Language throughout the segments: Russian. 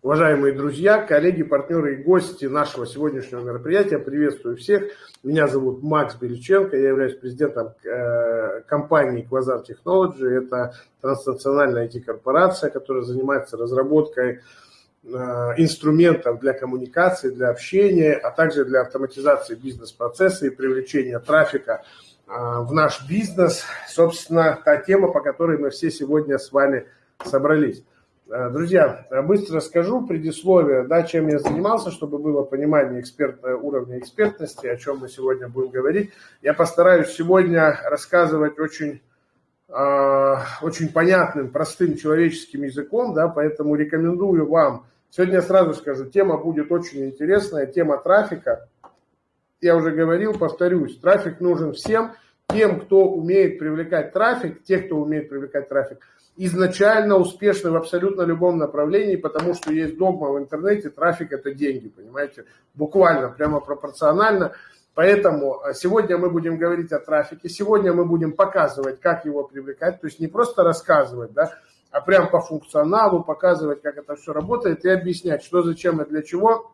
Уважаемые друзья, коллеги, партнеры и гости нашего сегодняшнего мероприятия, приветствую всех. Меня зовут Макс Беличенко, я являюсь президентом э, компании Quasar Technology. Это транснациональная IT-корпорация, которая занимается разработкой э, инструментов для коммуникации, для общения, а также для автоматизации бизнес-процесса и привлечения трафика э, в наш бизнес. Собственно, та тема, по которой мы все сегодня с вами собрались. Э, друзья, быстро скажу предисловие, да, чем я занимался, чтобы было понимание эксперт, уровня экспертности, о чем мы сегодня будем говорить. Я постараюсь сегодня рассказывать очень, э, очень понятным, простым человеческим языком, да, поэтому рекомендую вам. Сегодня я сразу скажу, тема будет очень интересная, тема трафика. Я уже говорил, повторюсь, трафик нужен всем, тем, кто умеет привлекать трафик, тех, кто умеет привлекать трафик – изначально успешны в абсолютно любом направлении, потому что есть догма в интернете, трафик это деньги, понимаете, буквально, прямо пропорционально. Поэтому а, сегодня мы будем говорить о трафике, сегодня мы будем показывать, как его привлекать, то есть не просто рассказывать, да, а прям по функционалу показывать, как это все работает и объяснять, что, зачем и для чего.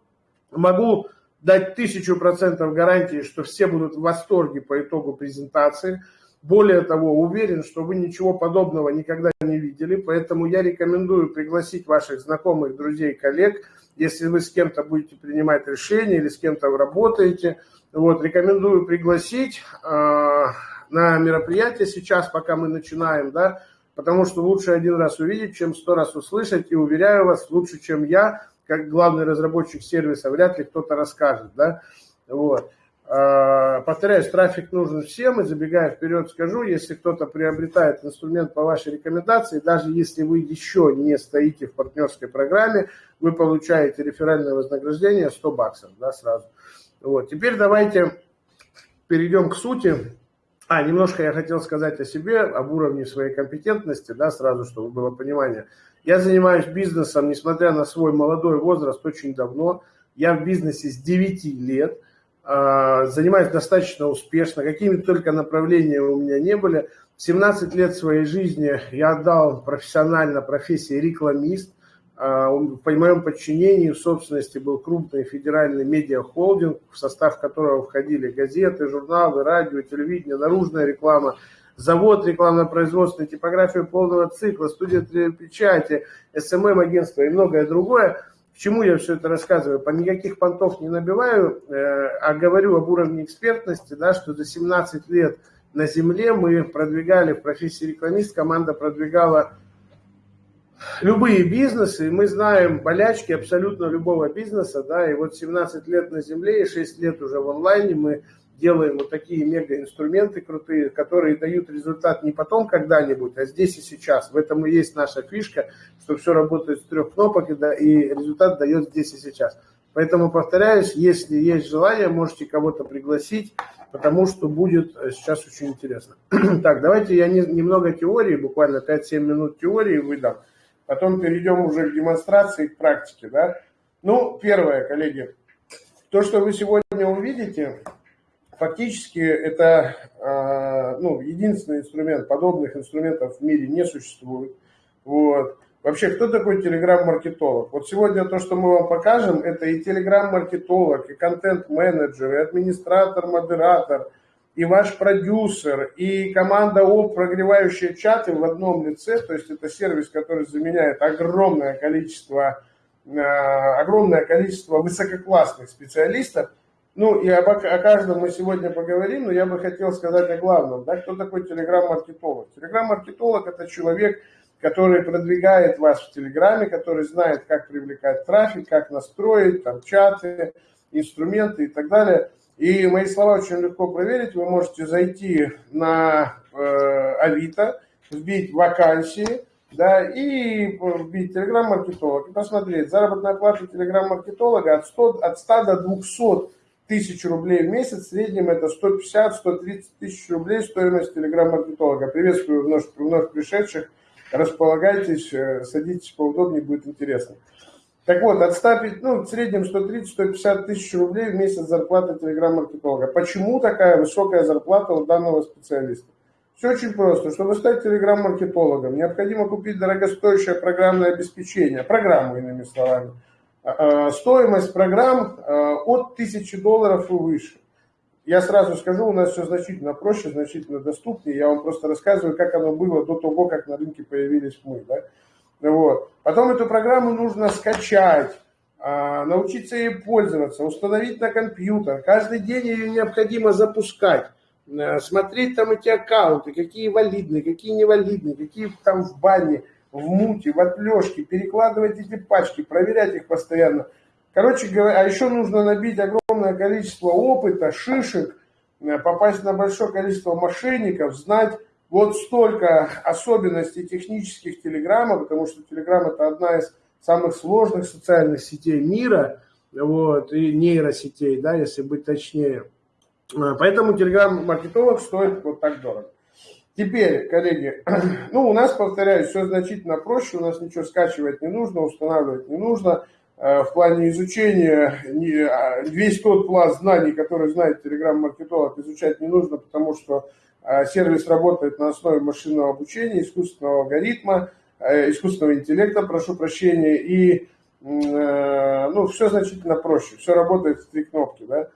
Могу дать тысячу процентов гарантии, что все будут в восторге по итогу презентации. Более того, уверен, что вы ничего подобного никогда не видели, поэтому я рекомендую пригласить ваших знакомых, друзей, коллег, если вы с кем-то будете принимать решения или с кем-то работаете. Вот, рекомендую пригласить э, на мероприятие сейчас, пока мы начинаем, да, потому что лучше один раз увидеть, чем сто раз услышать, и уверяю вас, лучше, чем я, как главный разработчик сервиса, вряд ли кто-то расскажет, да, вот. А, повторяюсь, трафик нужен всем, и забегая вперед скажу, если кто-то приобретает инструмент по вашей рекомендации, даже если вы еще не стоите в партнерской программе, вы получаете реферальное вознаграждение 100 баксов, да, сразу. Вот, теперь давайте перейдем к сути. А, немножко я хотел сказать о себе, об уровне своей компетентности, да, сразу, чтобы было понимание. Я занимаюсь бизнесом, несмотря на свой молодой возраст, очень давно. Я в бизнесе с 9 лет – занимаюсь достаточно успешно, какими только направления у меня не были. 17 лет своей жизни я отдал профессионально профессии рекламист. А, по моем подчинении в собственности был крупный федеральный медиахолдинг, в состав которого входили газеты, журналы, радио, телевидение, наружная реклама, завод рекламно-производственной типографии полного цикла, студия печати, СММ-агентство и многое другое – к чему я все это рассказываю? По никаких понтов не набиваю, э, а говорю об уровне экспертности, да, что за 17 лет на земле мы продвигали в профессии рекламист, команда продвигала любые бизнесы, и мы знаем болячки абсолютно любого бизнеса, да, и вот 17 лет на земле и 6 лет уже в онлайне мы делаем вот такие мега-инструменты крутые, которые дают результат не потом когда-нибудь, а здесь и сейчас. В этом и есть наша фишка, что все работает с трех кнопок, и, да, и результат дает здесь и сейчас. Поэтому, повторяюсь, если есть желание, можете кого-то пригласить, потому что будет э, сейчас очень интересно. так, давайте я не, немного теории, буквально 5-7 минут теории выдам. Потом перейдем уже к демонстрации, к практике. Да? Ну, первое, коллеги, то, что вы сегодня увидите, фактически это а, ну, единственный инструмент, подобных инструментов в мире не существует. Вот. Вообще, кто такой телеграм-маркетолог? Вот сегодня то, что мы вам покажем, это и телеграм-маркетолог, и контент-менеджер, и администратор, модератор, и ваш продюсер, и команда ОП, прогревающие чаты в одном лице, то есть это сервис, который заменяет огромное количество, а, огромное количество высококлассных специалистов – ну, и об, о каждом мы сегодня поговорим, но я бы хотел сказать о главном. Да, кто такой телеграм-маркетолог? Телеграм-маркетолог – это человек, который продвигает вас в Телеграме, который знает, как привлекать трафик, как настроить там, чаты, инструменты и так далее. И мои слова очень легко проверить. Вы можете зайти на э, Авито, вбить вакансии, да, и вбить телеграм-маркетолог и посмотреть. Заработная плата телеграм-маркетолога от, 100, от 100 до 200 тысяч рублей в месяц, в среднем это 150-130 тысяч рублей стоимость телеграм-маркетолога. Приветствую вновь, вновь пришедших, располагайтесь, э, садитесь поудобнее, будет интересно. Так вот, от 100, ну, в среднем 130-150 тысяч рублей в месяц зарплата телеграм-маркетолога. Почему такая высокая зарплата у данного специалиста? Все очень просто. Чтобы стать телеграм-маркетологом, необходимо купить дорогостоящее программное обеспечение, программу, иными словами. А, а, стоимость программ а, от 1000 долларов и выше. Я сразу скажу, у нас все значительно проще, значительно доступнее. Я вам просто рассказываю, как оно было до того, как на рынке появились мы. Да? Вот. Потом эту программу нужно скачать, научиться ей пользоваться, установить на компьютер. Каждый день ее необходимо запускать. Э, смотреть там эти аккаунты, какие валидные, какие невалидные, какие там в бане, в муте, в отлежке, перекладывать эти пачки, проверять их постоянно. Короче говоря, а еще нужно набить огромное количество опыта, шишек, э, попасть на большое количество мошенников, знать вот столько особенностей технических Телеграма, потому что Телеграм это одна из самых сложных социальных сетей мира, вот, и нейросетей, да, если быть точнее. А, поэтому телеграм-маркетолог стоит вот так дорого. Теперь, коллеги, ну у нас, повторяюсь, все значительно проще, у нас ничего скачивать не нужно, устанавливать не нужно. А, в плане изучения а, весь тот пласт знаний, который знает телеграм-маркетолог, изучать не нужно, потому что сервис работает на основе машинного обучения, искусственного алгоритма, искусственного интеллекта, прошу прощения, и ну, все значительно проще, все работает в три кнопки, да.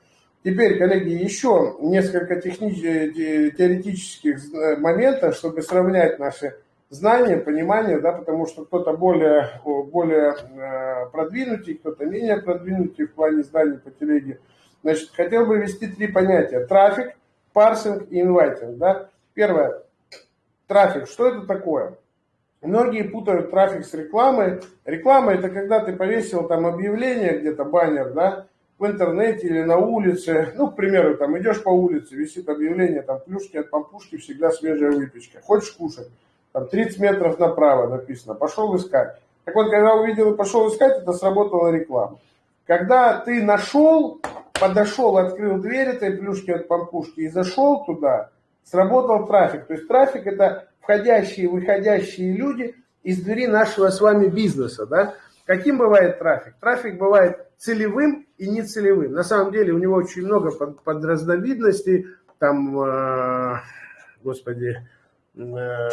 Теперь, коллеги, еще несколько э, теоретических э, моментов, чтобы сравнять наши знания, понимание, да, потому что кто-то более, более э, продвинутый, кто-то менее продвинутый в плане знаний по телеге. Значит, хотел бы ввести три понятия. Трафик, парсинг и инвайтинг. Да? Первое. Трафик. Что это такое? Многие путают трафик с рекламой. Реклама это когда ты повесил там объявление где-то, баннер, да, в интернете или на улице, ну, к примеру, там идешь по улице, висит объявление, там плюшки от пампушки, всегда свежая выпечка. Хочешь кушать? Там 30 метров направо написано, пошел искать. Так вот, когда увидел и пошел искать, это сработала реклама. Когда ты нашел, подошел, открыл дверь этой плюшки от пампушки и зашел туда, сработал трафик. То есть трафик это входящие и выходящие люди из двери нашего с вами бизнеса. Да? Каким бывает трафик? Трафик бывает целевым и нецелевым. На самом деле у него очень много под, подразновидностей, там, э, господи, э,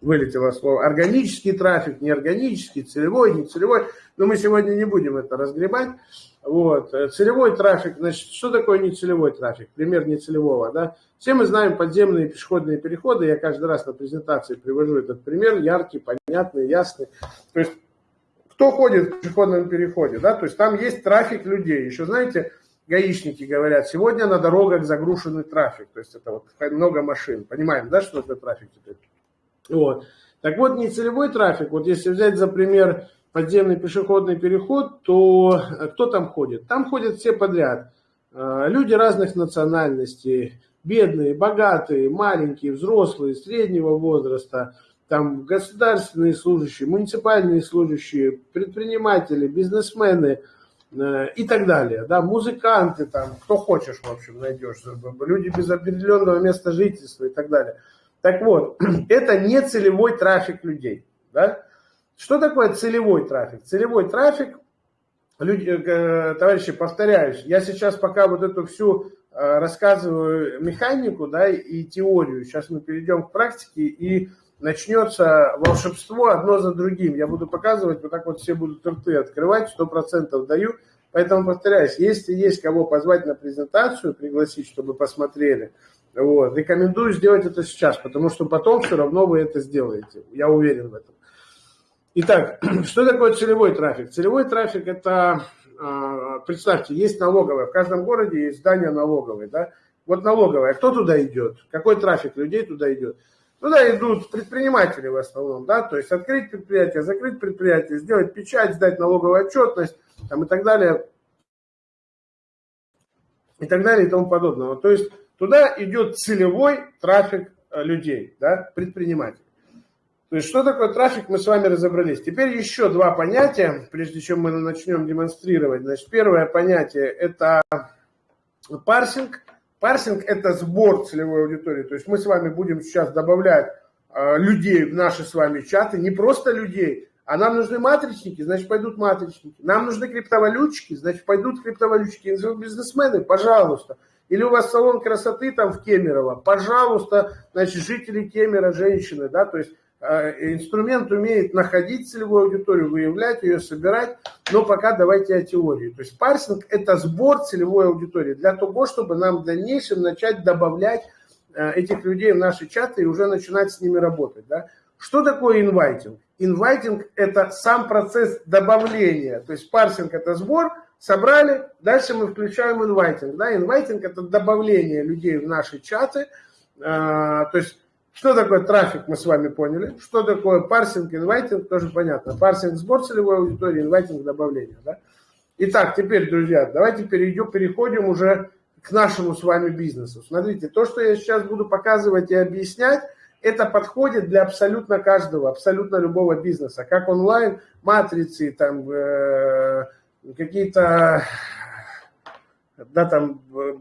вылетело слово, органический трафик, неорганический, целевой, нецелевой, но мы сегодня не будем это разгребать. Вот. Целевой трафик, значит, что такое нецелевой трафик? Пример нецелевого, да? Все мы знаем подземные пешеходные переходы, я каждый раз на презентации привожу этот пример, яркий, понятный, ясный. То есть кто ходит в пешеходном переходе, да, то есть там есть трафик людей. Еще, знаете, гаишники говорят, сегодня на дорогах загруженный трафик, то есть это вот много машин. Понимаем, да, что это трафик теперь? Вот. Так вот, нецелевой трафик, вот если взять за пример подземный пешеходный переход, то кто там ходит? Там ходят все подряд. А, люди разных национальностей, бедные, богатые, маленькие, взрослые, среднего возраста – там государственные служащие, муниципальные служащие, предприниматели, бизнесмены э, и так далее, да, музыканты там, кто хочешь, в общем, найдешь, люди без определенного места жительства и так далее. Так вот, это не целевой трафик людей, да. Что такое целевой трафик? Целевой трафик, люди, э, товарищи, повторяюсь, я сейчас пока вот эту всю э, рассказываю механику, да, и теорию, сейчас мы перейдем к практике и начнется волшебство одно за другим. Я буду показывать, вот так вот все будут рты открывать, сто процентов даю. Поэтому повторяюсь, если есть кого позвать на презентацию, пригласить, чтобы посмотрели, вот, рекомендую сделать это сейчас, потому что потом все равно вы это сделаете. Я уверен в этом. Итак, что такое целевой трафик? Целевой трафик это, а, представьте, есть налоговая. В каждом городе есть здание налоговой. Да? Вот налоговая. Кто туда идет? Какой трафик людей туда идет? Туда идут предприниматели в основном, да, то есть открыть предприятие, закрыть предприятие, сделать печать, сдать налоговую отчетность там, и так далее, и так далее и тому подобного. То есть туда идет целевой трафик э, людей, да, предпринимателей. То есть что такое трафик, мы с вами разобрались. Теперь еще два понятия, прежде чем мы начнем демонстрировать. Значит, первое понятие это парсинг – Парсинг – это сбор целевой аудитории. То есть мы с вами будем сейчас добавлять э, людей в наши с вами чаты, не просто людей, а нам нужны матричники, значит пойдут матричники. Нам нужны криптовалютчики, значит пойдут криптовалютчики. Бизнесмены, пожалуйста. Или у вас салон красоты там в Кемерово, пожалуйста, значит, жители Кемера, женщины, да, то есть инструмент умеет находить целевую аудиторию, выявлять ее, собирать, но пока давайте о теории. То есть парсинг – это сбор целевой аудитории для того, чтобы нам в дальнейшем начать добавлять э, этих людей в наши чаты и уже начинать с ними работать. Да? Что такое инвайтинг? Инвайтинг – это сам процесс добавления, то есть парсинг – это сбор, собрали, дальше мы включаем инвайтинг. Да? Инвайтинг – это добавление людей в наши чаты, а, то есть что такое трафик, мы с вами поняли. Что такое парсинг, инвайтинг, тоже понятно. Парсинг – сбор целевой аудитории, инвайтинг – добавление. Да? Итак, теперь, друзья, давайте перейдем, переходим уже к нашему с вами бизнесу. Смотрите, то, что я сейчас буду показывать и объяснять, это подходит для абсолютно каждого, абсолютно любого бизнеса, как онлайн, матрицы, там, э, какие-то, да, там, э,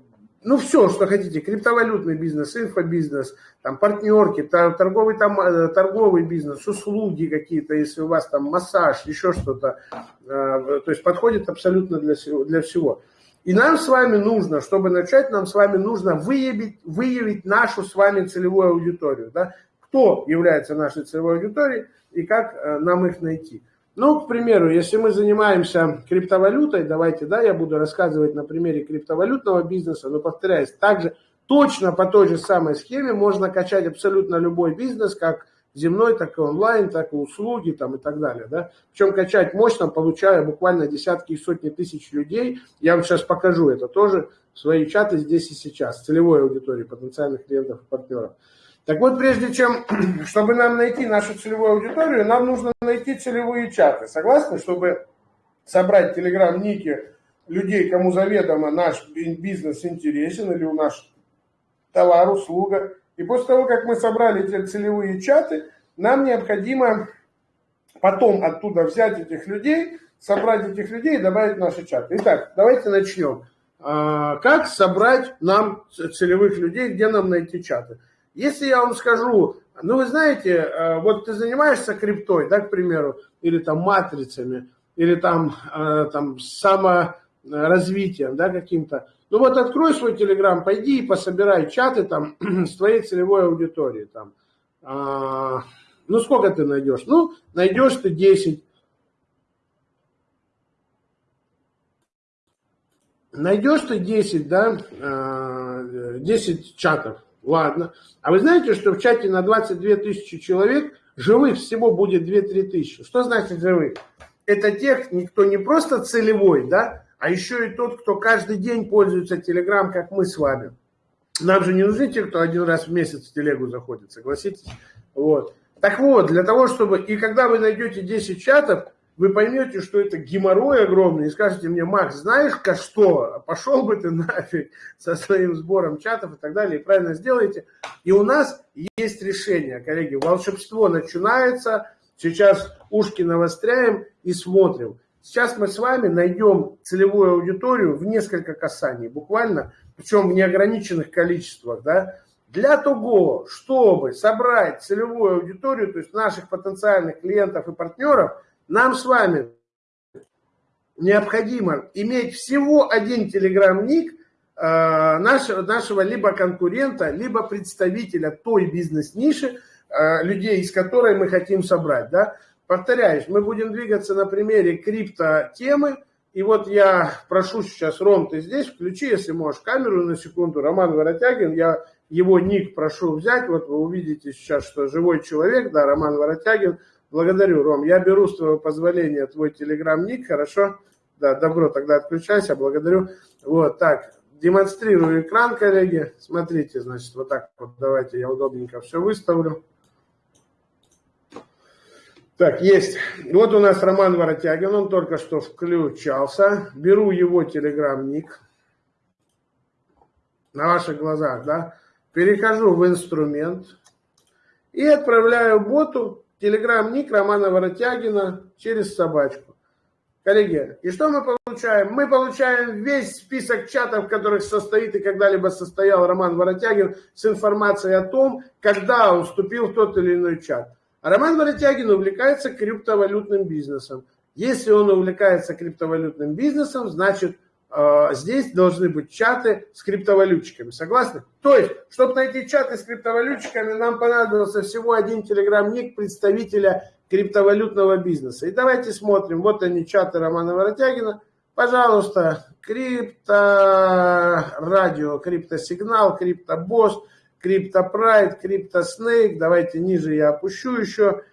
ну, все, что хотите, криптовалютный бизнес, инфобизнес, там, партнерки, торговый, там, э, торговый бизнес, услуги какие-то, если у вас там массаж, еще что-то, э, то есть подходит абсолютно для, для всего. И нам с вами нужно, чтобы начать, нам с вами нужно выявить, выявить нашу с вами целевую аудиторию. Да? Кто является нашей целевой аудиторией и как э, нам их найти. Ну, к примеру, если мы занимаемся криптовалютой, давайте, да, я буду рассказывать на примере криптовалютного бизнеса, но повторяюсь, также точно по той же самой схеме можно качать абсолютно любой бизнес, как земной, так и онлайн, так и услуги там, и так далее. Да? Причем качать мощно, получая буквально десятки и сотни тысяч людей. Я вам сейчас покажу это тоже, свои чаты здесь и сейчас, целевой аудитории потенциальных клиентов и партнеров. Так вот, прежде чем, чтобы нам найти нашу целевую аудиторию, нам нужно найти целевые чаты. Согласны, чтобы собрать телеграм-ники людей, кому заведомо наш бизнес интересен или у нас товар, услуга, и после того, как мы собрали эти целевые чаты, нам необходимо потом оттуда взять этих людей, собрать этих людей и добавить в наши чаты. Итак, давайте начнем. А, как собрать нам целевых людей, где нам найти чаты? Если я вам скажу, ну вы знаете, а, вот ты занимаешься криптой, да, к примеру, или там матрицами, или там, а, там саморазвитием, да, каким-то, ну вот открой свой телеграм, пойди и пособирай чаты там с твоей целевой аудиторией. Там. А, ну сколько ты найдешь? Ну, найдешь ты 10. Найдешь ты 10, да, 10 а, чатов, ладно. А вы знаете, что в чате на 22 тысячи человек живых всего будет 2-3 тысячи? Что значит живых? Это тех, кто не просто целевой, да, а еще и тот, кто каждый день пользуется Телеграм, как мы с вами. Нам же не нужны те, кто один раз в месяц в телегу заходит, согласитесь? Вот. Так вот, для того, чтобы... И когда вы найдете 10 чатов, вы поймете, что это геморрой огромный, и скажете мне, Макс, знаешь-ка что, пошел бы ты нафиг со своим сбором чатов и так далее, и правильно сделаете. И у нас есть решение, коллеги, волшебство начинается, сейчас ушки навостряем и смотрим. Сейчас мы с вами найдем целевую аудиторию в несколько касаний, буквально, причем в неограниченных количествах, да, для того, чтобы собрать целевую аудиторию, то есть наших потенциальных клиентов и партнеров, нам с вами необходимо иметь всего один телеграм-ник э, нашего, нашего либо конкурента, либо представителя той бизнес-ниши, э, людей, из которой мы хотим собрать. Да? Повторяюсь, мы будем двигаться на примере крипто-темы. И вот я прошу сейчас, Ром, ты здесь, включи, если можешь, камеру на секунду. Роман Воротягин, я его ник прошу взять. Вот вы увидите сейчас, что живой человек, да, Роман Воротягин. Благодарю, Ром. Я беру с твоего позволения твой телеграм-ник, хорошо? Да, добро, тогда отключайся, благодарю. Вот, так, демонстрирую экран, коллеги. Смотрите, значит, вот так вот, давайте я удобненько все выставлю. Так, есть. Вот у нас Роман Воротягин, он только что включался. Беру его телеграм-ник на ваших глазах, да. Перехожу в инструмент и отправляю боту телеграм-ник Романа Воротягина через собачку. Коллеги, и что мы получаем? Мы получаем весь список чатов, в которых состоит и когда-либо состоял Роман Воротягин с информацией о том, когда он вступил в тот или иной чат. А Роман Воротягин увлекается криптовалютным бизнесом. Если он увлекается криптовалютным бизнесом, значит, здесь должны быть чаты с криптовалютчиками. Согласны? То есть, чтобы найти чаты с криптовалютчиками, нам понадобился всего один телеграм-ник представителя криптовалютного бизнеса. И давайте смотрим. Вот они, чаты Романа Воротягина. Пожалуйста, крипто радио, криптосигнал, криптобосс, криптопрайд, криптоснейк. Давайте ниже я опущу еще.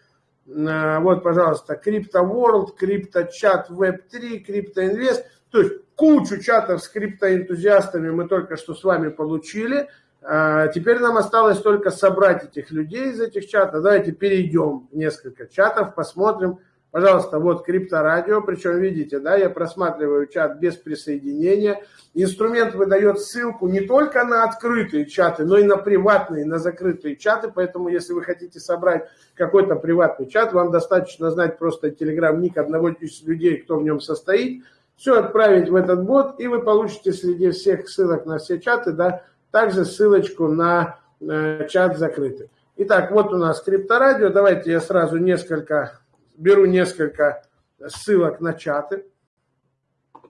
Э, вот, пожалуйста, Crypto World, Crypto Chat Web 3, Crypto Invest. То есть кучу чатов с криптоэнтузиастами мы только что с вами получили. Э, теперь нам осталось только собрать этих людей из этих чатов. Давайте перейдем в несколько чатов, посмотрим, Пожалуйста, вот крипторадио, причем видите, да, я просматриваю чат без присоединения. Инструмент выдает ссылку не только на открытые чаты, но и на приватные, на закрытые чаты. Поэтому, если вы хотите собрать какой-то приватный чат, вам достаточно знать просто телеграм-ник одного из людей, кто в нем состоит. Все отправить в этот бот, и вы получите среди всех ссылок на все чаты, да, также ссылочку на э, чат закрытый. Итак, вот у нас крипторадио. Давайте я сразу несколько беру несколько ссылок на чаты.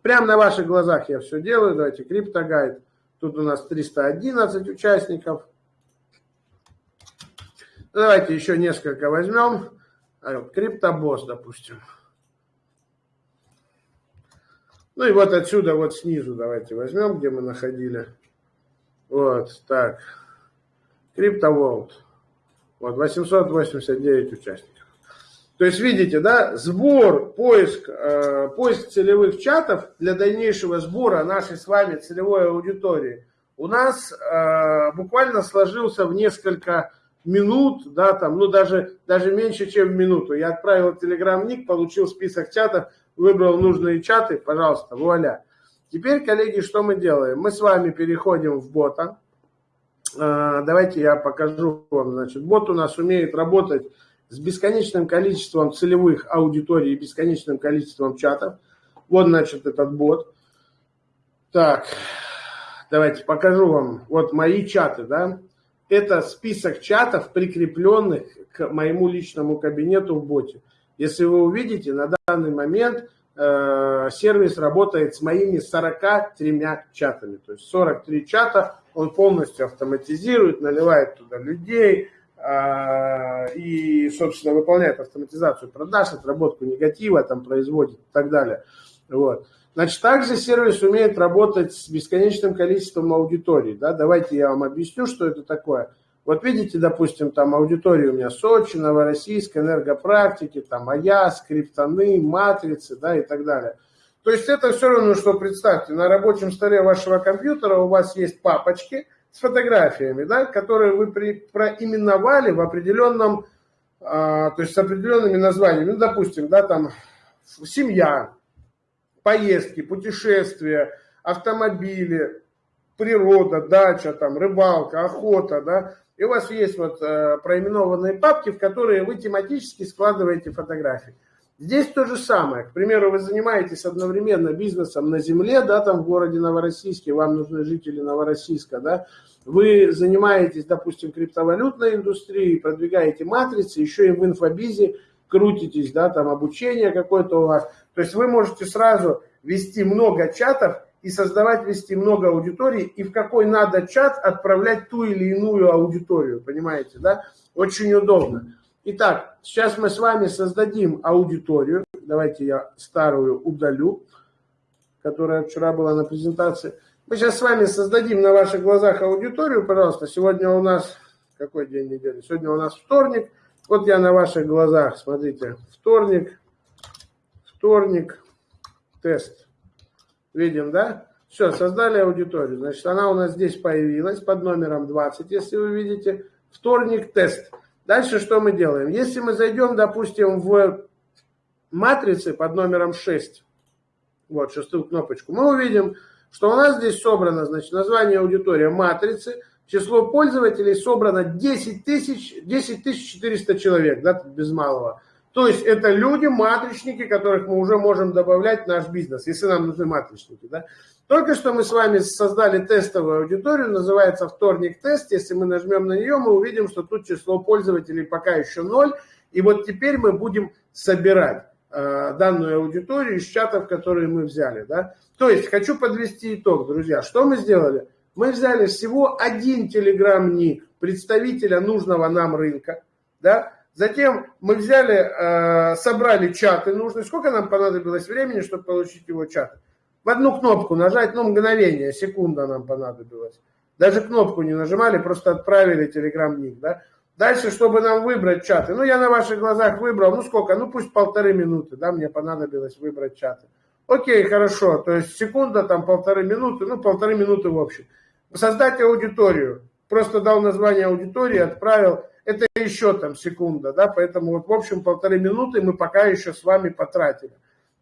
Прямо на ваших глазах я все делаю. Давайте криптогайд. Тут у нас 311 участников. Давайте еще несколько возьмем. А, криптобосс, допустим. Ну и вот отсюда, вот снизу давайте возьмем, где мы находили. Вот, так. CryptoWorld. Вот, 889 участников. То есть, видите, да, сбор, поиск, э, поиск целевых чатов для дальнейшего сбора нашей с вами целевой аудитории у нас э, буквально сложился в несколько минут, да, там, ну даже, даже меньше, чем в минуту. Я отправил телеграм-ник, получил список чатов, выбрал нужные чаты, пожалуйста, вуаля. Теперь, коллеги, что мы делаем? Мы с вами переходим в бота. Э, давайте я покажу вам. Значит, бот у нас умеет работать с бесконечным количеством целевых аудиторий и бесконечным количеством чатов. Вот, значит, этот бот. Так, давайте покажу вам. Вот мои чаты, да. Это список чатов, прикрепленных к моему личному кабинету в боте. Если вы увидите, на данный момент э, сервис работает с моими 43 чатами. То есть 43 чата он полностью автоматизирует, наливает туда людей, а, и, собственно, выполняет автоматизацию продаж, отработку негатива, там производит и так далее. Вот. Значит, также сервис умеет работать с бесконечным количеством аудиторий. Да? Давайте я вам объясню, что это такое. Вот видите, допустим, там аудитория у меня Сочи, Новороссийск, энергопрактики, там АЯС, криптоны, матрицы, да, и так далее. То есть это все равно, что представьте, на рабочем столе вашего компьютера у вас есть папочки – с фотографиями, да, которые вы при, проименовали в определенном, а, то есть с определенными названиями. Ну, допустим, да, там семья, поездки, путешествия, автомобили, природа, дача, там, рыбалка, охота, да, и у вас есть вот э, проименованные папки, в которые вы тематически складываете фотографии. Здесь то же самое. К примеру, вы занимаетесь одновременно бизнесом на земле, да, там в городе Новороссийске, вам нужны жители Новороссийска, да, вы занимаетесь, допустим, криптовалютной индустрией, продвигаете матрицы, еще и в инфобизе крутитесь, да, там обучение какое-то у вас. То есть вы можете сразу вести много чатов и создавать, вести много аудиторий, и в какой надо чат отправлять ту или иную аудиторию, понимаете, да? Очень удобно. Итак, сейчас мы с вами создадим аудиторию. Давайте я старую удалю, которая вчера была на презентации. Мы сейчас с вами создадим на ваших глазах аудиторию, пожалуйста. Сегодня у нас, какой день недели? Сегодня у нас вторник. Вот я на ваших глазах, смотрите, вторник, вторник, тест. Видим, да? Все, создали аудиторию. Значит, она у нас здесь появилась под номером 20, если вы видите. Вторник, тест. Дальше что мы делаем? Если мы зайдем, допустим, в матрицы под номером 6, вот шестую кнопочку, мы увидим, что у нас здесь собрано, значит, название аудитория матрицы, число пользователей собрано 10 тысяч, 10 400 человек, да, без малого. То есть это люди, матричники, которых мы уже можем добавлять в наш бизнес, если нам нужны матричники. Да? Только что мы с вами создали тестовую аудиторию, называется вторник тест. Если мы нажмем на нее, мы увидим, что тут число пользователей пока еще ноль. И вот теперь мы будем собирать. э, данную аудиторию из чатов, которые мы взяли. Да? То есть, хочу подвести итог, друзья. Что мы сделали? Мы взяли всего один телеграм-ник представителя нужного нам рынка. Да? Затем мы взяли, э, собрали чаты нужные. Сколько нам понадобилось времени, чтобы получить его чат? В одну кнопку нажать, ну, мгновение, секунда нам понадобилось. Даже кнопку не нажимали, просто отправили телеграм-ник, да. Дальше, чтобы нам выбрать чаты. Ну, я на ваших глазах выбрал, ну, сколько? Ну, пусть полторы минуты, да, мне понадобилось выбрать чаты. Окей, хорошо, то есть секунда, там полторы минуты, ну, полторы минуты в общем. Создать аудиторию. Просто дал название аудитории, отправил. Это еще там секунда, да, поэтому вот, в общем, полторы минуты мы пока еще с вами потратили.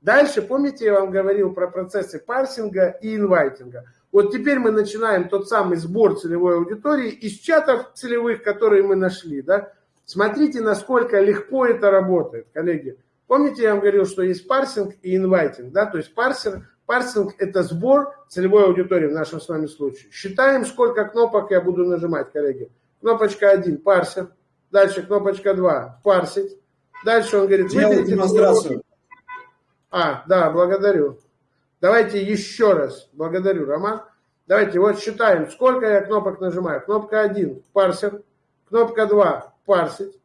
Дальше, помните, я вам говорил про процессы парсинга и инвайтинга. Вот теперь мы начинаем тот самый сбор целевой аудитории из чатов целевых, которые мы нашли. Да? Смотрите, насколько легко это работает, коллеги. Помните, я вам говорил, что есть парсинг и инвайтинг. Да? То есть парсинг, парсинг – это сбор целевой аудитории в нашем с вами случае. Считаем, сколько кнопок я буду нажимать, коллеги. Кнопочка 1 – парсер. Дальше кнопочка 2 – парсить. Дальше он говорит, выберите демонстрацию. А, да, благодарю. Давайте еще раз. Благодарю, Роман. Давайте вот считаем, сколько я кнопок нажимаю. Кнопка 1 – парсер. Кнопка 2 – парсить.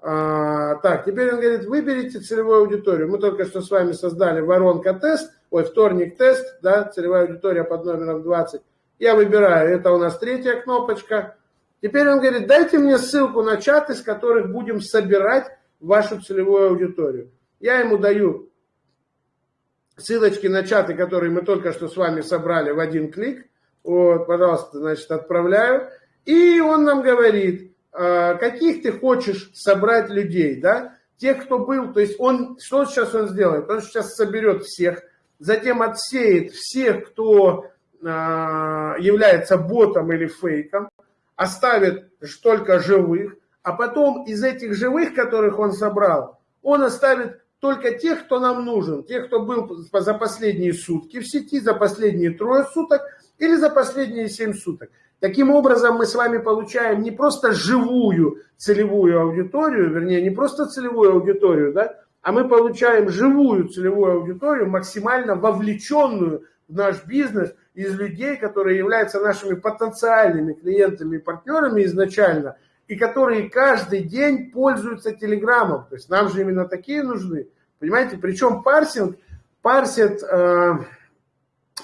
А, так, теперь он говорит, выберите целевую аудиторию. Мы только что с вами создали воронка-тест, ой, вторник-тест, да, целевая аудитория под номером 20. Я выбираю, это у нас третья кнопочка. Теперь он говорит, дайте мне ссылку на чат, из которых будем собирать вашу целевую аудиторию. Я ему даю ссылочки на чаты, которые мы только что с вами собрали в один клик. Вот, пожалуйста, значит, отправляю. И он нам говорит, а, каких ты хочешь собрать людей, да? Тех, кто был, то есть он, что сейчас он сделает? Он сейчас соберет всех, затем отсеет всех, кто а, является ботом или фейком, оставит только живых, а потом из этих живых, которых он собрал, он оставит только тех, кто нам нужен, тех, кто был за последние сутки в сети, за последние трое суток или за последние семь суток. Таким образом, мы с вами получаем не просто живую целевую аудиторию, вернее, не просто целевую аудиторию, да, а мы получаем живую целевую аудиторию, максимально вовлеченную в наш бизнес из людей, которые являются нашими потенциальными клиентами и партнерами изначально, и которые каждый день пользуются Телеграмом. То есть нам же именно такие нужны. Понимаете, причем парсинг парсит э,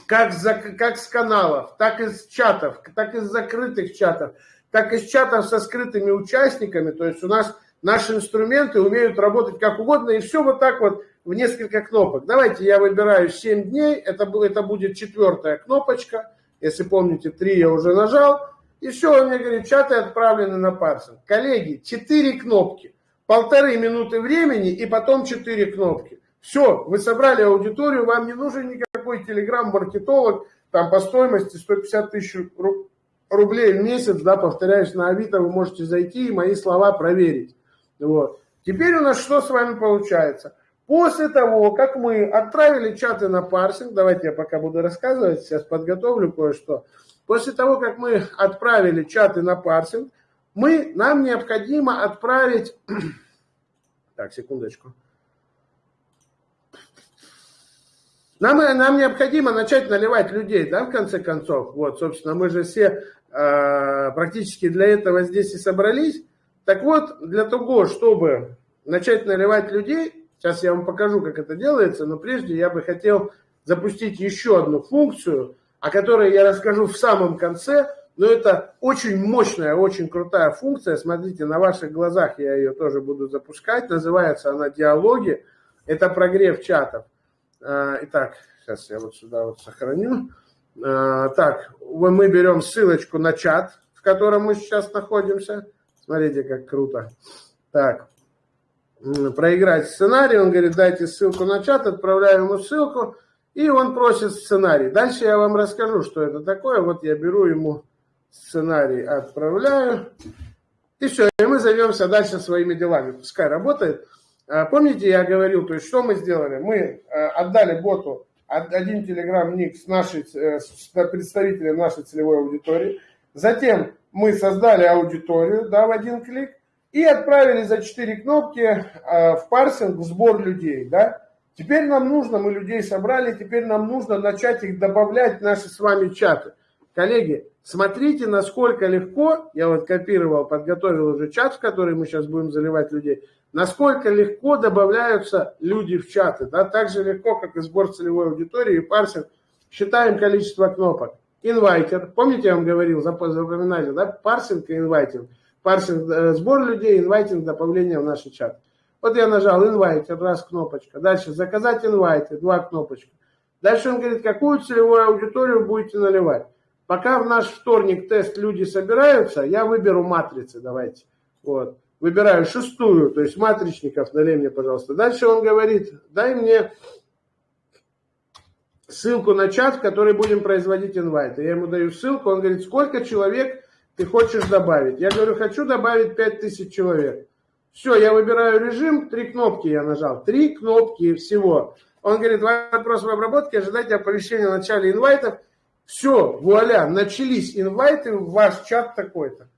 как, за, как с каналов, так и из чатов, так и из закрытых чатов, так и из чатов со скрытыми участниками. То есть у нас наши инструменты умеют работать как угодно, и все вот так вот в несколько кнопок. Давайте я выбираю 7 дней, это, это будет четвертая кнопочка. Если помните, 3 я уже нажал. И все, он мне говорит, чаты отправлены на парсинг. Коллеги, 4 кнопки полторы минуты времени и потом четыре кнопки. Все, вы собрали аудиторию, вам не нужен никакой телеграм-маркетолог, там по стоимости 150 тысяч рублей в месяц, да, повторяюсь, на Авито вы можете зайти и мои слова проверить. Вот. Теперь у нас что с вами получается? После того, как мы отправили чаты на парсинг, давайте я пока буду рассказывать, сейчас подготовлю кое-что. После того, как мы отправили чаты на парсинг, мы, нам необходимо отправить... Так, секундочку. Нам, нам необходимо начать наливать людей, да, в конце концов. Вот, собственно, мы же все э, практически для этого здесь и собрались. Так вот, для того, чтобы начать наливать людей, сейчас я вам покажу, как это делается, но прежде я бы хотел запустить еще одну функцию, о которой я расскажу в самом конце, но это очень мощная, очень крутая функция. Смотрите, на ваших глазах я ее тоже буду запускать. Называется она «Диалоги». Это прогрев чатов. А, итак, сейчас я вот сюда вот сохраню. А, так, мы берем ссылочку на чат, в котором мы сейчас находимся. Смотрите, как круто. Так, проиграть сценарий. Он говорит, дайте ссылку на чат, отправляю ему ссылку. И он просит сценарий. Дальше я вам расскажу, что это такое. Вот я беру ему сценарий отправляю. И все, и мы займемся дальше своими делами. Пускай работает. А, помните, я говорил, то есть что мы сделали? Мы а, отдали боту один телеграм-ник с, нашей, э, с представителем нашей целевой аудитории. Затем мы создали аудиторию да, в один клик и отправили за четыре кнопки а, в парсинг в сбор людей. Да? Теперь нам нужно, мы людей собрали, теперь нам нужно начать их добавлять в наши с вами чаты. Коллеги, смотрите, насколько легко, я вот копировал, подготовил уже чат, в который мы сейчас будем заливать людей, насколько легко добавляются люди в чаты, да, так же легко, как и сбор целевой аудитории и парсинг. Считаем количество кнопок. Инвайтер, помните, я вам говорил, запоминали, да, парсинг и инвайтинг. Парсинг, э, сбор людей, инвайтинг, добавление в наш чат. Вот я нажал инвайтер, раз кнопочка. Дальше заказать инвайтер, два кнопочка. Дальше он говорит, какую целевую аудиторию будете наливать. Пока в наш вторник тест люди собираются, я выберу матрицы, давайте. Вот. Выбираю шестую, то есть матричников, налей мне, пожалуйста. Дальше он говорит, дай мне ссылку на чат, в который будем производить инвайты. Я ему даю ссылку, он говорит, сколько человек ты хочешь добавить? Я говорю, хочу добавить 5000 человек. Все, я выбираю режим, три кнопки я нажал, три кнопки всего. Он говорит, вопрос в обработке, ожидайте оповещения о начале инвайтов. Все, вуаля, начались инвайты в ваш чат такой-то.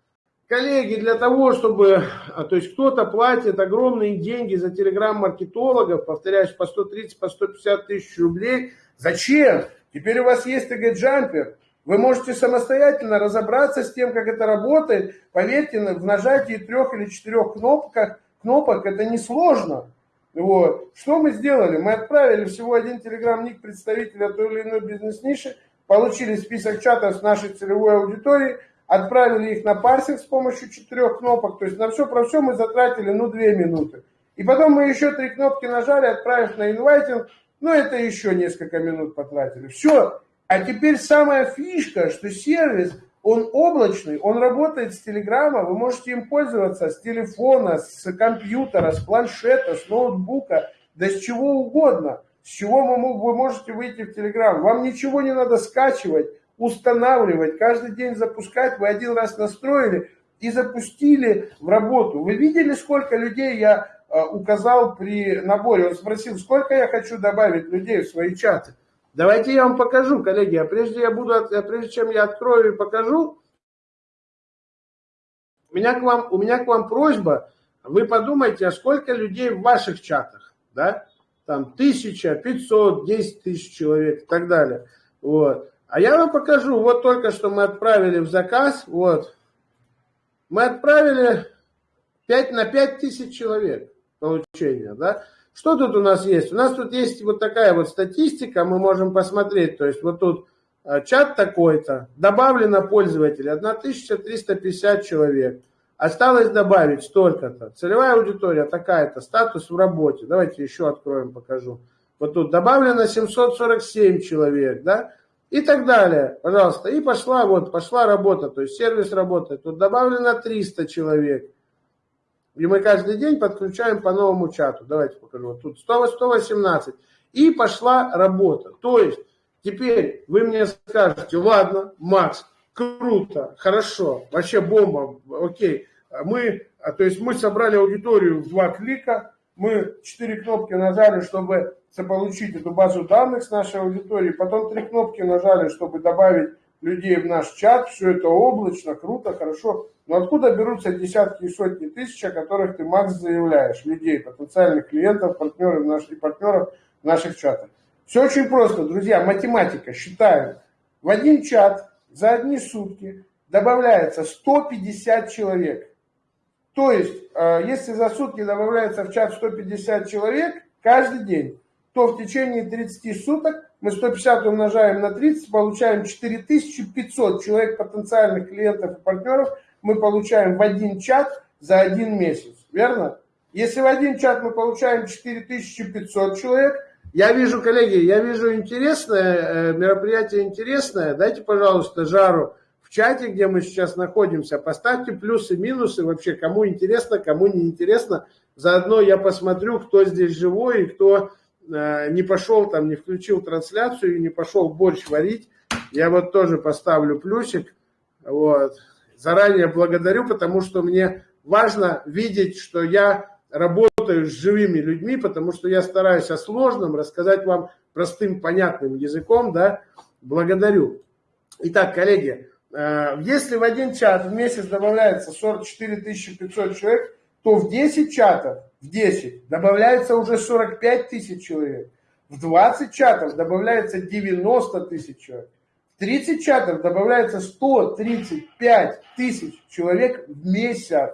Коллеги, для того, чтобы, а, то есть кто-то платит огромные деньги за телеграм-маркетологов, повторяюсь, по 130, по 150 тысяч рублей. Зачем? Теперь у вас есть ТГ-джампер. Вы можете самостоятельно разобраться с тем, как это работает. Поверьте, в нажатии трех или четырех кнопок, кнопок это несложно. Вот. Что мы сделали? Мы отправили всего один телеграм-ник представителя той или иной бизнес-ниши, получили список чатов с нашей целевой аудиторией, отправили их на парсинг с помощью четырех кнопок. То есть на все про все мы затратили, ну, две минуты. И потом мы еще три кнопки нажали, отправив на инвайтинг, ну, это еще несколько минут потратили. Все, а теперь самая фишка, что сервис, он облачный, он работает с телеграмма, вы можете им пользоваться с телефона, с компьютера, с планшета, с ноутбука, да с чего угодно. С чего вы можете выйти в телеграм. Вам ничего не надо скачивать, устанавливать, каждый день запускать. Вы один раз настроили и запустили в работу. Вы видели, сколько людей я э, указал при наборе? Он спросил, сколько я хочу добавить людей в свои чаты. Давайте я вам покажу, коллеги. А прежде, я буду, а прежде чем я открою и покажу, у меня к вам, у меня к вам просьба, вы подумайте, а сколько людей в ваших чатах, да? Там тысяча, пятьсот, десять тысяч человек и так далее. Вот. А я вам покажу, вот только что мы отправили в заказ, вот. Мы отправили 5 на 5 тысяч человек получения, да? Что тут у нас есть? У нас тут есть вот такая вот статистика, мы можем посмотреть. То есть вот тут э, чат такой-то, добавлено пользователей 1350 человек. Осталось добавить столько-то. Целевая аудитория такая-то, статус в работе. Давайте еще откроем, покажу. Вот тут добавлено 747 человек, да, и так далее. Пожалуйста. И пошла вот, пошла работа, то есть сервис работает. Тут добавлено 300 человек. И мы каждый день подключаем по новому чату. Давайте покажу. Вот тут 100, 118. И пошла работа. То есть теперь вы мне скажете, ладно, Макс, круто, хорошо, вообще бомба, окей. Мы, а, то есть мы собрали аудиторию в два клика, мы четыре кнопки нажали, чтобы заполучить эту базу данных с нашей аудитории, потом три кнопки нажали, чтобы добавить людей в наш чат, все это облачно, круто, хорошо. Но откуда берутся десятки и сотни тысяч, о которых ты, Макс, заявляешь, людей, потенциальных клиентов, партнеров наших, партнеров наших чатах? Все очень просто, друзья, математика, считаем. В один чат за одни сутки добавляется 150 человек. То есть, э, если за сутки добавляется в чат 150 человек каждый день, то в течение 30 суток мы 150 умножаем на 30, получаем 4500 человек потенциальных клиентов и партнеров мы получаем в один чат за один месяц, верно? Если в один чат мы получаем 4500 человек, я вижу, коллеги, я вижу интересное, э, мероприятие интересное, дайте, пожалуйста, жару в чате, где мы сейчас находимся, поставьте плюсы, минусы, вообще, кому интересно, кому не интересно, заодно я посмотрю, кто здесь живой и кто не пошел там, не включил трансляцию, не пошел борщ варить, я вот тоже поставлю плюсик. Вот. Заранее благодарю, потому что мне важно видеть, что я работаю с живыми людьми, потому что я стараюсь о сложном рассказать вам простым, понятным языком, да, благодарю. Итак, коллеги, э, если в один чат в месяц добавляется 44 500 человек, то в 10 чатов, в 10 добавляется уже 45 тысяч человек. В 20 чатов добавляется 90 тысяч человек. В 30 чатов добавляется 135 тысяч человек в месяц.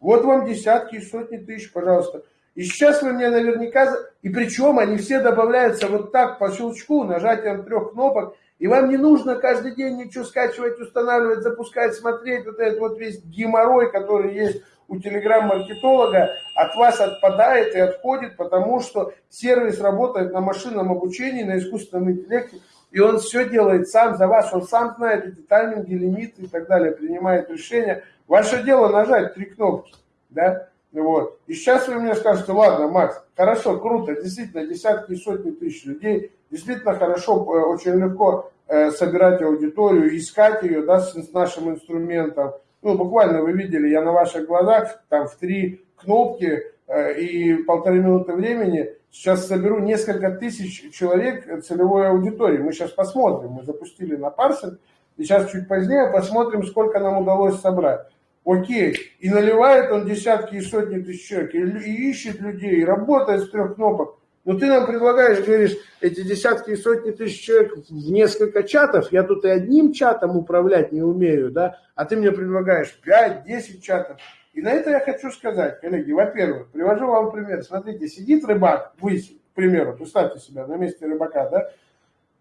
Вот вам десятки и сотни тысяч, пожалуйста. И сейчас вы мне наверняка... И причем они все добавляются вот так по щелчку, нажатием трех кнопок. И вам не нужно каждый день ничего скачивать, устанавливать, запускать, смотреть. Вот этот вот весь геморрой, который есть у телеграм-маркетолога, от вас отпадает и отходит, потому что сервис работает на машинном обучении, на искусственном интеллекте. И он все делает сам за вас, он сам знает эти тайминги, лимиты и так далее, принимает решения. Ваше дело нажать три кнопки, да, вот. И сейчас вы мне скажете, ладно, Макс, хорошо, круто, действительно, десятки и сотни тысяч людей, действительно хорошо, э, очень легко э, собирать аудиторию, искать ее, да, с, нашим инструментом. Ну, буквально вы видели, я на ваших глазах, там, в три кнопки э, и полторы минуты времени сейчас соберу несколько тысяч человек целевой аудитории. Мы сейчас посмотрим, мы запустили на парсинг, и сейчас чуть позднее посмотрим, сколько нам удалось собрать. Окей, и наливает он десятки и сотни тысяч человек, и, и ищет людей, и работает с трех кнопок. Но ты нам предлагаешь, говоришь, эти десятки и сотни тысяч человек в несколько чатов, я тут и одним чатом управлять не умею, да, а ты мне предлагаешь 5-10 чатов. И на это я хочу сказать, коллеги, во-первых, привожу вам пример. Смотрите, сидит рыбак, вы, к примеру, представьте себя на месте рыбака, да,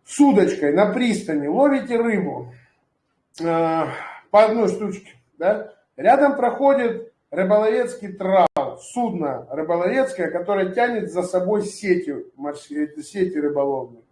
с удочкой на пристани, ловите рыбу э, по одной штучке, да, Рядом проходит рыболовецкий трал, судно рыболовецкое, которое тянет за собой сети, сети рыболовные.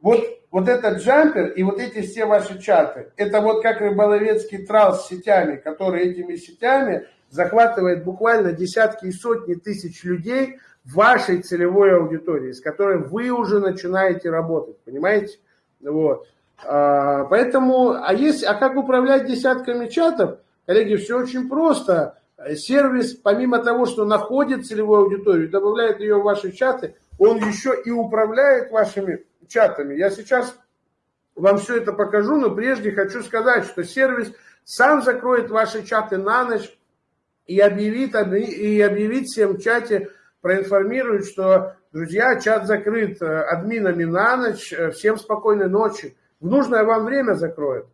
Вот, вот этот джампер и вот эти все ваши чаты, это вот как рыболовецкий трал с сетями, который этими сетями захватывает буквально десятки и сотни тысяч людей вашей целевой аудитории, с которой вы уже начинаете работать, понимаете? Вот. А, поэтому, а, есть, а как управлять десятками чатов? Коллеги, все очень просто. Сервис, помимо того, что находит целевую аудиторию, добавляет ее в ваши чаты, он еще и управляет вашими чатами. Я сейчас вам все это покажу, но прежде хочу сказать, что сервис сам закроет ваши чаты на ночь и объявит, и объявит всем в чате, проинформирует, что, друзья, чат закрыт э, админами на ночь, э, всем спокойной ночи. В нужное вам время закроет.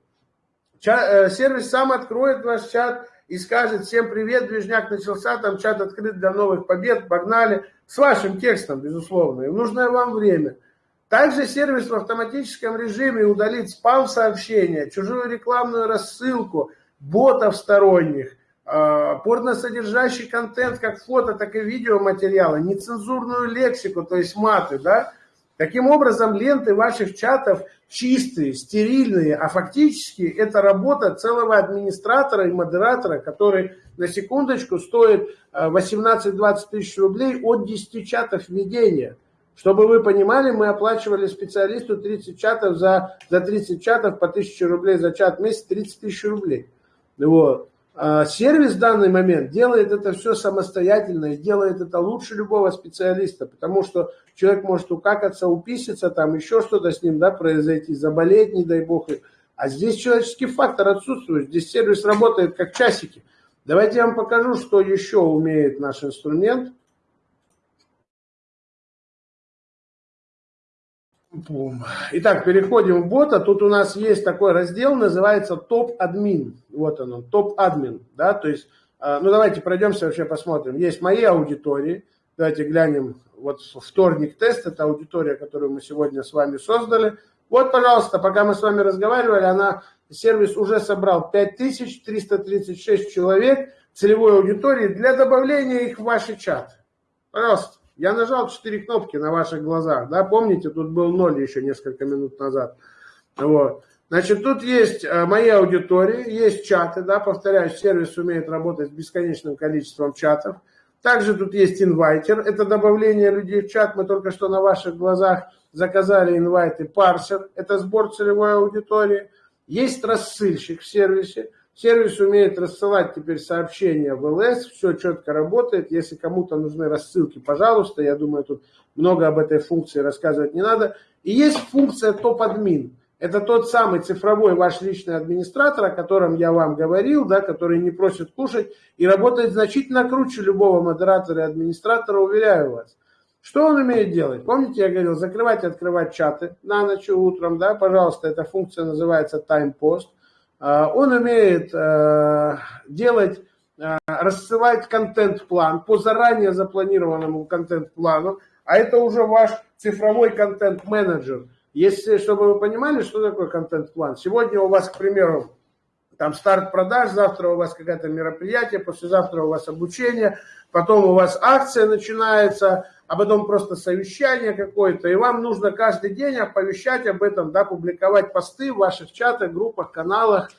Э, сервис сам откроет ваш чат и скажет всем привет, движняк начался, там чат открыт для новых побед, погнали. С вашим текстом, безусловно, и нужное вам время. Также сервис в автоматическом режиме удалит спам-сообщения, чужую рекламную рассылку, ботов сторонних, э, порносодержащий контент, как фото, так и видеоматериалы, нецензурную лексику, то есть маты, да, Таким образом, ленты ваших чатов чистые, стерильные, а фактически это работа целого администратора и модератора, который на секундочку стоит 18-20 э, тысяч рублей от 10 чатов ведения. Чтобы вы понимали, мы оплачивали специалисту 30 чатов за, за 30 чатов по 1000 рублей за чат в месяц, 30 тысяч рублей. Вот. А сервис в данный момент делает это все самостоятельно и делает это лучше любого специалиста, потому что человек может укакаться, уписаться, там еще что-то с ним да, произойти, заболеть, не дай бог. А здесь человеческий фактор отсутствует, здесь сервис работает как часики. Давайте я вам покажу, что еще умеет наш инструмент. Итак, переходим в бота. Тут у нас есть такой раздел, называется топ-админ. Вот он, топ-админ. Да? То есть, а, ну давайте пройдемся вообще посмотрим. Есть мои аудитории. Давайте глянем. Вот вторник тест, это аудитория, которую мы сегодня с вами создали. Вот, пожалуйста, пока мы с вами разговаривали, она, сервис уже собрал 5336 человек целевой аудитории для добавления их в ваши чаты. Пожалуйста. Я нажал четыре кнопки на ваших глазах, да, помните, тут был ноль еще несколько минут назад. Вот. Значит, тут есть э, мои аудитории, есть чаты, да, повторяю, сервис умеет работать с бесконечным количеством чатов. Также тут есть инвайтер, это добавление людей в чат, мы только что на ваших глазах заказали инвайты, парсер, это сбор целевой аудитории. Есть рассыльщик в сервисе, Сервис умеет рассылать теперь сообщения в ЛС, все четко работает. Если кому-то нужны рассылки, пожалуйста, я думаю, тут много об этой функции рассказывать не надо. И есть функция топ-админ. Это тот самый цифровой ваш личный администратор, о котором я вам говорил, да, который не просит кушать и работает значительно круче любого модератора и администратора, уверяю вас. Что он умеет делать? Помните, я говорил, закрывать и открывать чаты на ночь и утром, да, пожалуйста, эта функция называется Time Post. А, он умеет э, делать, э, рассылать контент-план по заранее запланированному контент-плану, а это уже ваш цифровой контент-менеджер. Если, чтобы вы понимали, что такое контент-план. Сегодня у вас, к примеру, там старт продаж, завтра у вас какое-то мероприятие, послезавтра у вас обучение, потом у вас акция начинается, а потом просто совещание какое-то, и вам нужно каждый день оповещать об этом, да, публиковать посты в ваших чатах, группах, каналах.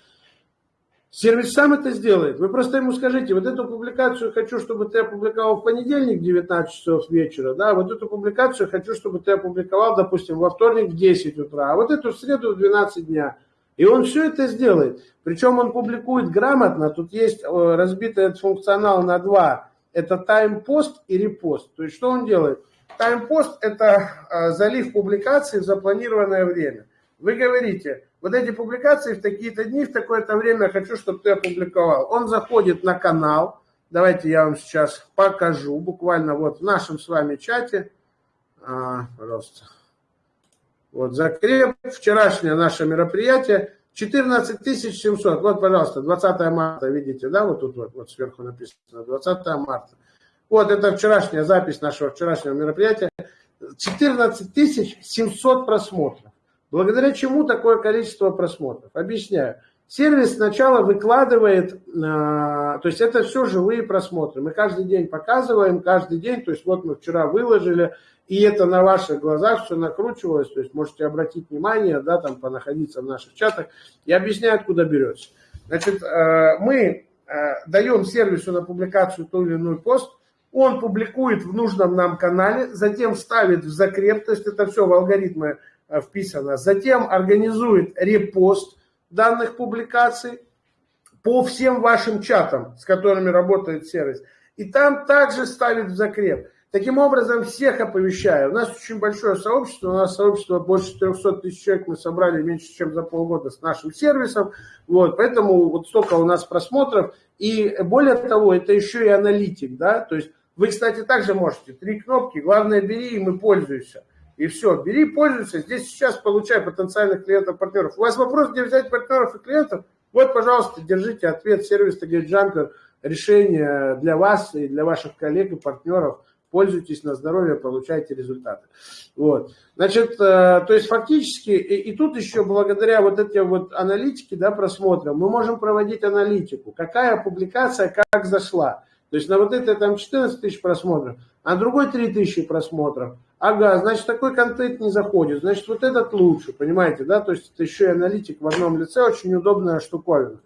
Сервис сам это сделает. Вы просто ему скажите, вот эту публикацию хочу, чтобы ты опубликовал в понедельник в 19 часов вечера, да, вот эту публикацию хочу, чтобы ты опубликовал, допустим, во вторник в 10 утра, а вот эту в среду в 12 дня. И он все это сделает. Причем он публикует грамотно, тут есть э, разбитый этот функционал на два это таймпост и репост. То есть что он делает? Таймпост – это а, залив публикации в запланированное время. Вы говорите, вот эти публикации в такие-то дни, в такое-то время хочу, чтобы ты опубликовал. Он заходит на канал. Давайте я вам сейчас покажу, буквально вот в нашем с вами чате. А, пожалуйста. Вот закреп, вчерашнее наше мероприятие. 14 700, вот, пожалуйста, 20 марта, видите, да, вот тут вот, вот сверху написано, 20 марта. Вот, это вчерашняя запись нашего вчерашнего мероприятия. 14 700 просмотров. Благодаря чему такое количество просмотров? Объясняю. Сервис сначала выкладывает, э, то есть это все живые просмотры. Мы каждый день показываем, каждый день, то есть вот мы вчера выложили, и это на ваших глазах все накручивалось, то есть можете обратить внимание, да, там понаходиться в наших чатах. Я объясняю, откуда берется. Значит, э, мы э, даем сервису на публикацию ту или иную пост, он публикует в нужном нам канале, затем ставит в закреп, то есть это все в алгоритмы вписано, затем организует репост данных публикаций по всем вашим чатам, с которыми работает сервис, и там также ставит в закреп. Таким образом, всех оповещаю. У нас очень большое сообщество, у нас сообщество больше 300 тысяч человек мы собрали меньше, чем за полгода с нашим сервисом. Вот, поэтому вот столько у нас просмотров. И более того, это еще и аналитик. Да? То есть вы, кстати, также можете. Три кнопки, главное бери, и мы пользуемся. И все, бери, пользуйся. Здесь сейчас получай потенциальных клиентов, партнеров. У вас вопрос, где взять партнеров и клиентов? Вот, пожалуйста, держите ответ. Сервис Target Jumper. Решение для вас и для ваших коллег и партнеров – пользуйтесь на здоровье, получайте результаты. Вот. Значит, э, то есть фактически, и, и тут еще благодаря вот этим вот аналитике, да, просмотрам, мы можем проводить аналитику, какая публикация как зашла. То есть на вот это там 14 тысяч просмотров, а другой 3 тысячи просмотров. Ага, значит, такой контент не заходит, значит, вот этот лучше, понимаете, да, то есть это еще и аналитик в одном лице, очень удобная штуковина.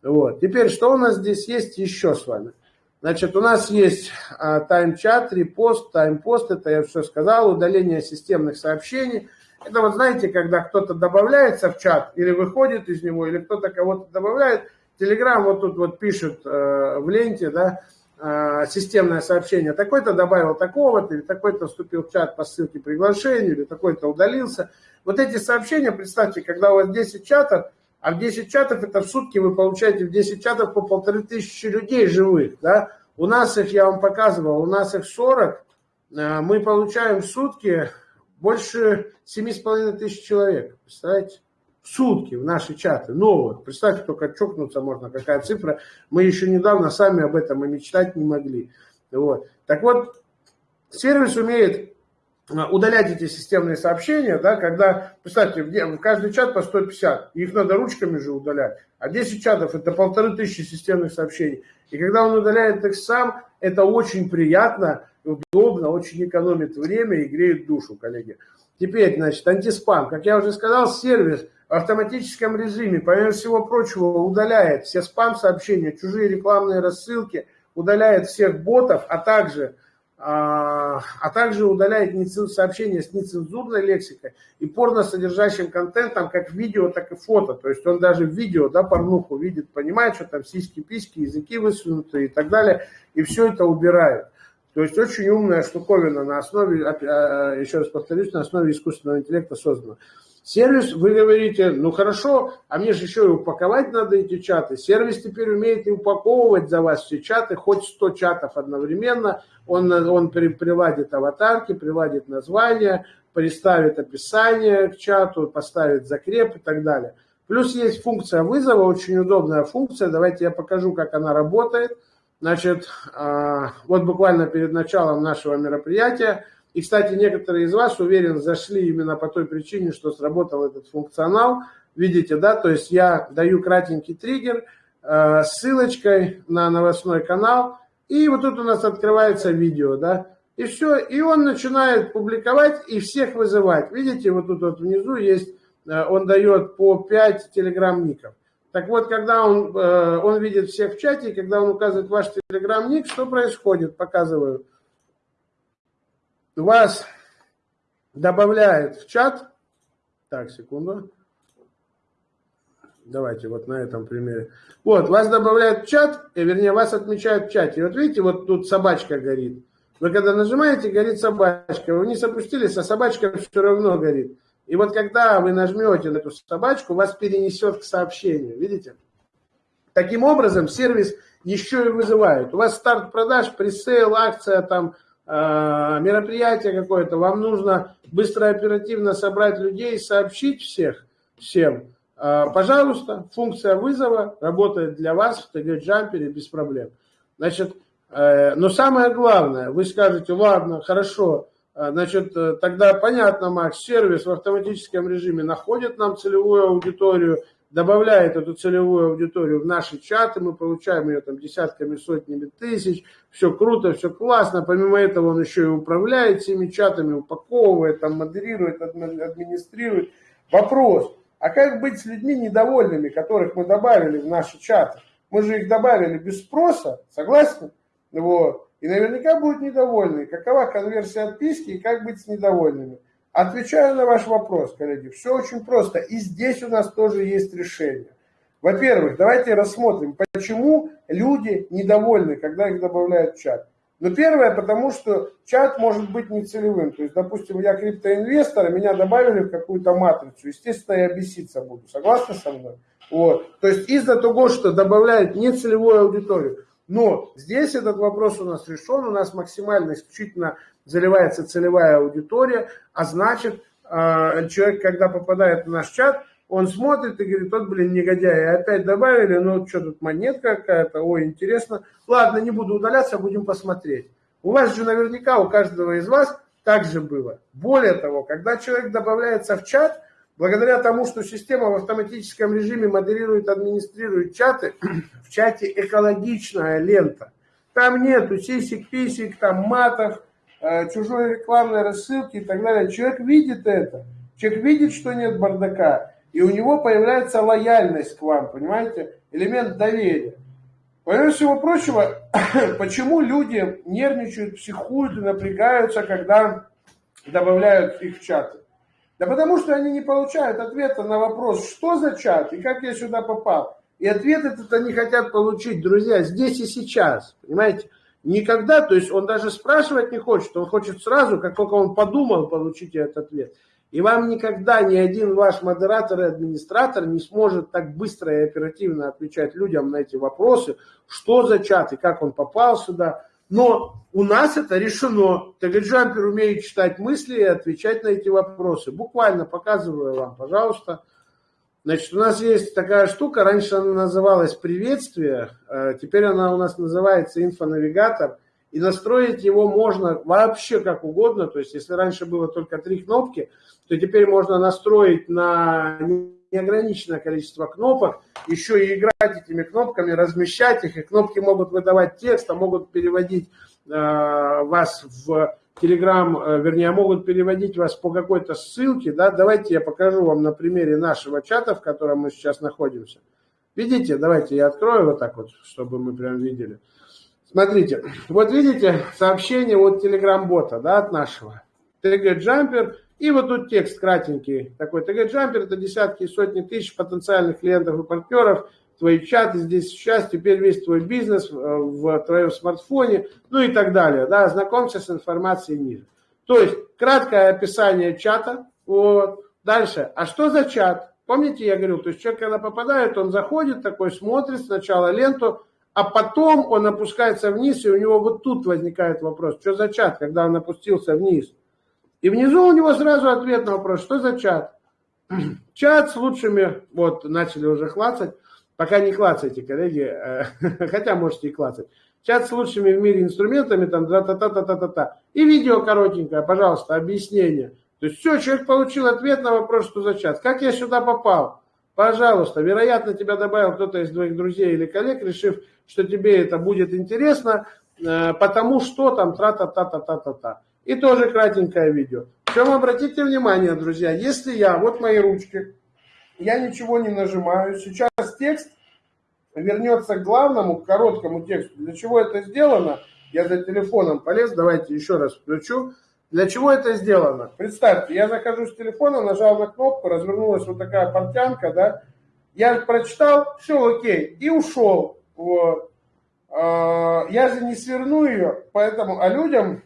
Вот. Теперь, что у нас здесь есть еще с вами? Значит, у нас есть а, тайм-чат, репост, тайм-пост, это я все сказал, удаление системных сообщений. Это вот знаете, когда кто-то добавляется в чат или выходит из него, или кто-то кого-то добавляет, Телеграм вот тут вот пишет э, в ленте, да, системное сообщение, такой-то добавил такого-то, или такой-то вступил в чат по ссылке приглашения, или такой-то удалился. Вот эти сообщения, представьте, когда у вас 10 чатов, а в 10 чатов это в сутки вы получаете в 10 чатов по полторы тысячи людей живых, да. У нас их, я вам показывал, у нас их 40, э, мы получаем в сутки больше 7,5 тысяч человек, представляете? Сутки в наши чаты, новых. Представьте, только чокнуться можно, какая цифра. Мы еще недавно сами об этом и мечтать не могли. Вот. Так вот, сервис умеет а, удалять эти системные сообщения, да, когда, представьте, в каждый чат по 150, их надо ручками же удалять, а 10 чатов это полторы тысячи системных сообщений. И когда он удаляет их сам, это очень приятно, удобно, очень экономит время и греет душу, коллеги. Теперь, значит, антиспам. Как я уже сказал, сервис в автоматическом режиме, помимо всего прочего, удаляет все спам-сообщения, чужие рекламные рассылки, удаляет всех ботов, а также а, а также удаляет сообщения с нецензурной лексикой и порно содержащим контентом, как видео, так и фото. То есть он даже видео, да, порнуху видит, понимает, что там сиськи, письки, языки высунуты и так далее, и все это убирает. То есть очень умная штуковина на основе, а, еще раз повторюсь, на основе искусственного интеллекта создана. Сервис, вы говорите, ну хорошо, а мне же еще и упаковать надо эти чаты. Сервис теперь умеет и упаковывать за вас все чаты, хоть 100 чатов одновременно. Он, он приладит аватарки, приладит название, приставит описание к чату, поставит закреп и так далее. Плюс есть функция вызова, очень удобная функция. Давайте я покажу, как она работает. Значит, а, вот буквально перед началом нашего мероприятия и, кстати, некоторые из вас, уверен, зашли именно по той причине, что сработал этот функционал. Видите, да, то есть я даю кратенький триггер э, ссылочкой на новостной канал, и вот тут у нас открывается видео, да, и все, и он начинает публиковать и всех вызывать. Видите, вот тут вот внизу есть, э, он дает по 5 телеграм-ников. Так вот, когда он, э, он видит всех в чате, когда он указывает ваш телеграм-ник, что происходит, показываю. Вас добавляет в чат, так, секунду, давайте вот на этом примере, вот, вас добавляют в чат, и, вернее, вас отмечают в чате, вот видите, вот тут собачка горит, вы когда нажимаете, горит собачка, вы не опустились, а собачка все равно горит. И вот когда вы нажмете на эту собачку, вас перенесет к сообщению, видите? Таким образом, сервис еще и вызывает. У вас старт продаж, пресейл, акция, там, Э, мероприятие какое-то, вам нужно быстро, оперативно собрать людей, сообщить всех, всем, э, пожалуйста, функция вызова работает для вас в TG-джампере без проблем. Значит, э, но самое главное, вы скажете, ладно, хорошо, значит, тогда понятно, Макс, сервис в автоматическом режиме находит нам целевую аудиторию, добавляет эту целевую аудиторию в наши чаты, мы получаем ее там десятками, сотнями тысяч, все круто, все классно, помимо этого он еще и управляет всеми чатами, упаковывает, там, модерирует, администрирует. Вопрос, а как быть с людьми недовольными, которых мы добавили в наши чаты? Мы же их добавили без спроса, согласны? Вот. И наверняка будут недовольны. Какова конверсия отписки и как быть с недовольными? Отвечаю на ваш вопрос, коллеги. Все очень просто. И здесь у нас тоже есть решение. Во-первых, давайте рассмотрим, почему люди недовольны, когда их добавляют в чат. Ну, первое, потому что чат может быть нецелевым. То есть, допустим, я криптоинвестор, меня добавили в какую-то матрицу. Естественно, я беситься буду. Согласны со мной? Вот. То есть, из-за того, что добавляют нецелевую аудиторию. Но здесь этот вопрос у нас решен. У нас максимально исключительно заливается целевая аудитория, а значит, а, человек, когда попадает в наш чат, он смотрит и говорит, тот, блин, негодяй, опять добавили, ну, что тут, монетка какая-то, ой, интересно. Ладно, не буду удаляться, будем посмотреть. У вас же наверняка, у каждого из вас так же было. Более того, когда человек добавляется в чат, благодаря тому, что система в автоматическом режиме модерирует, администрирует чаты, в чате экологичная лента. Там нету сисик-писик, там матов, Э, чужой рекламной рассылки и так далее. Человек видит это, человек видит, что нет бардака, и у него появляется лояльность к вам, понимаете, элемент доверия. Помимо всего прочего, почему люди нервничают, психуют и напрягаются, когда добавляют их в чаты? Да потому что они не получают ответа на вопрос, что за чат и как я сюда попал. И ответ этот они хотят получить, друзья, здесь и сейчас, понимаете? Никогда, то есть он даже спрашивать не хочет, он хочет сразу, как только он подумал, получить этот ответ. И вам никогда ни один ваш модератор и администратор не сможет так быстро и оперативно отвечать людям на эти вопросы, что за чат и как он попал сюда. Но у нас это решено. Тегаджампер умеет читать мысли и отвечать на эти вопросы. Буквально показываю вам, пожалуйста. Значит, у нас есть такая штука, раньше она называлась приветствие, э, теперь она у нас называется инфонавигатор, и настроить его можно вообще как угодно, то есть если раньше было только три кнопки, то теперь можно настроить на неограниченное количество кнопок, еще и играть этими кнопками, размещать их, и кнопки могут выдавать текст, а могут переводить э, вас в Телеграм, э, вернее, могут переводить вас по какой-то ссылке, да, давайте я покажу вам на примере нашего чата, в котором мы сейчас находимся. Видите, давайте я открою вот так вот, чтобы мы прям видели. Смотрите, вот видите сообщение от Telegram-бота, да, от нашего. TG Jumper, и вот тут текст кратенький. Такой TG Jumper, это десятки и сотни тысяч потенциальных клиентов и партнеров, твои чаты здесь сейчас, теперь весь твой бизнес э, в твоем смартфоне, ну и так далее. Да, знакомься с информацией ниже. То есть краткое описание чата, вот, Дальше. А что за чат? Помните, я говорил, то есть человек, когда попадает, он заходит такой, смотрит сначала ленту, а потом он опускается вниз, и у него вот тут возникает вопрос, что за чат, когда он опустился вниз. И внизу у него сразу ответ на вопрос, что за чат. Чат с лучшими, вот, начали уже клацать, пока не клацайте, коллеги, э, хотя можете и клацать. Чат с лучшими в мире инструментами, там, та-та-та-та-та-та. И видео коротенькое, пожалуйста, объяснение. То есть все, человек получил ответ на вопрос, что за чат. Как я сюда попал? Пожалуйста, вероятно, тебя добавил кто-то из твоих друзей или коллег, решив, что тебе это будет интересно, э, потому что там тра-та-та-та-та-та-та. И тоже кратенькое видео. Причем обратите внимание, друзья, если я, вот мои ручки, я ничего не нажимаю, сейчас текст вернется к главному, к короткому тексту. Для чего это сделано? Я за телефоном полез, давайте еще раз включу. Для чего это сделано? Представьте, я захожу с телефона, нажал на кнопку, развернулась вот такая портянка, да, я прочитал, все окей, и ушел. Вот. А, я же не сверну ее, поэтому, а людям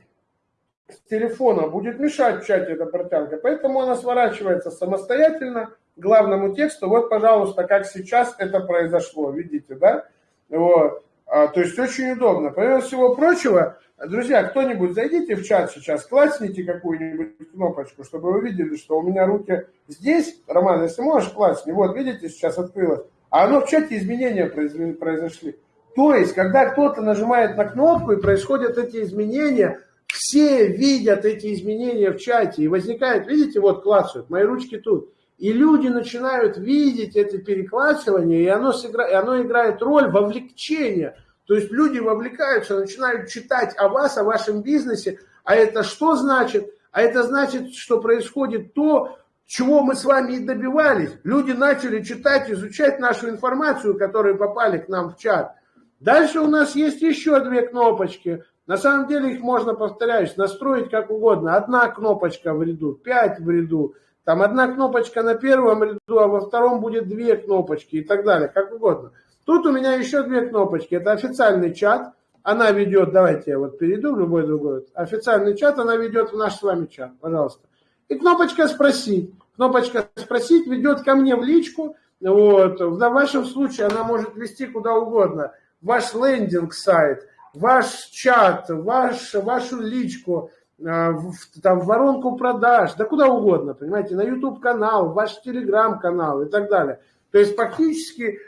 с телефона будет мешать в чате эта портянка, поэтому она сворачивается самостоятельно главному тексту. Вот, пожалуйста, как сейчас это произошло, видите, да? Вот. А, то есть очень удобно. Помимо всего прочего, Друзья, кто-нибудь зайдите в чат сейчас, классните какую-нибудь кнопочку, чтобы вы видели, что у меня руки здесь. Роман, если можешь, классни. Вот, видите, сейчас открылось. А оно в чате изменения произошли. То есть, когда кто-то нажимает на кнопку и происходят эти изменения, все видят эти изменения в чате. И возникает, видите, вот классуют, мои ручки тут. И люди начинают видеть это переклассивание, и оно, сыгра... и оно играет роль вовлечения – то есть люди вовлекаются, начинают читать о вас, о вашем бизнесе. А это что значит? А это значит, что происходит то, чего мы с вами и добивались. Люди начали читать, изучать нашу информацию, которые попали к нам в чат. Дальше у нас есть еще две кнопочки. На самом деле их можно, повторяюсь, настроить как угодно. Одна кнопочка в ряду, пять в ряду. Там одна кнопочка на первом ряду, а во втором будет две кнопочки и так далее, как угодно. Тут у меня еще две кнопочки. Это официальный чат. Она ведет, давайте я вот перейду в любой другой. Официальный чат, она ведет в наш с вами чат, пожалуйста. И кнопочка «Спросить». Кнопочка «Спросить» ведет ко мне в личку. Вот. В вашем случае она может вести куда угодно. Ваш лендинг-сайт, ваш чат, ваш, вашу личку, а, в, там, в воронку продаж, да куда угодно, понимаете, на YouTube-канал, ваш Telegram-канал и так далее. То есть фактически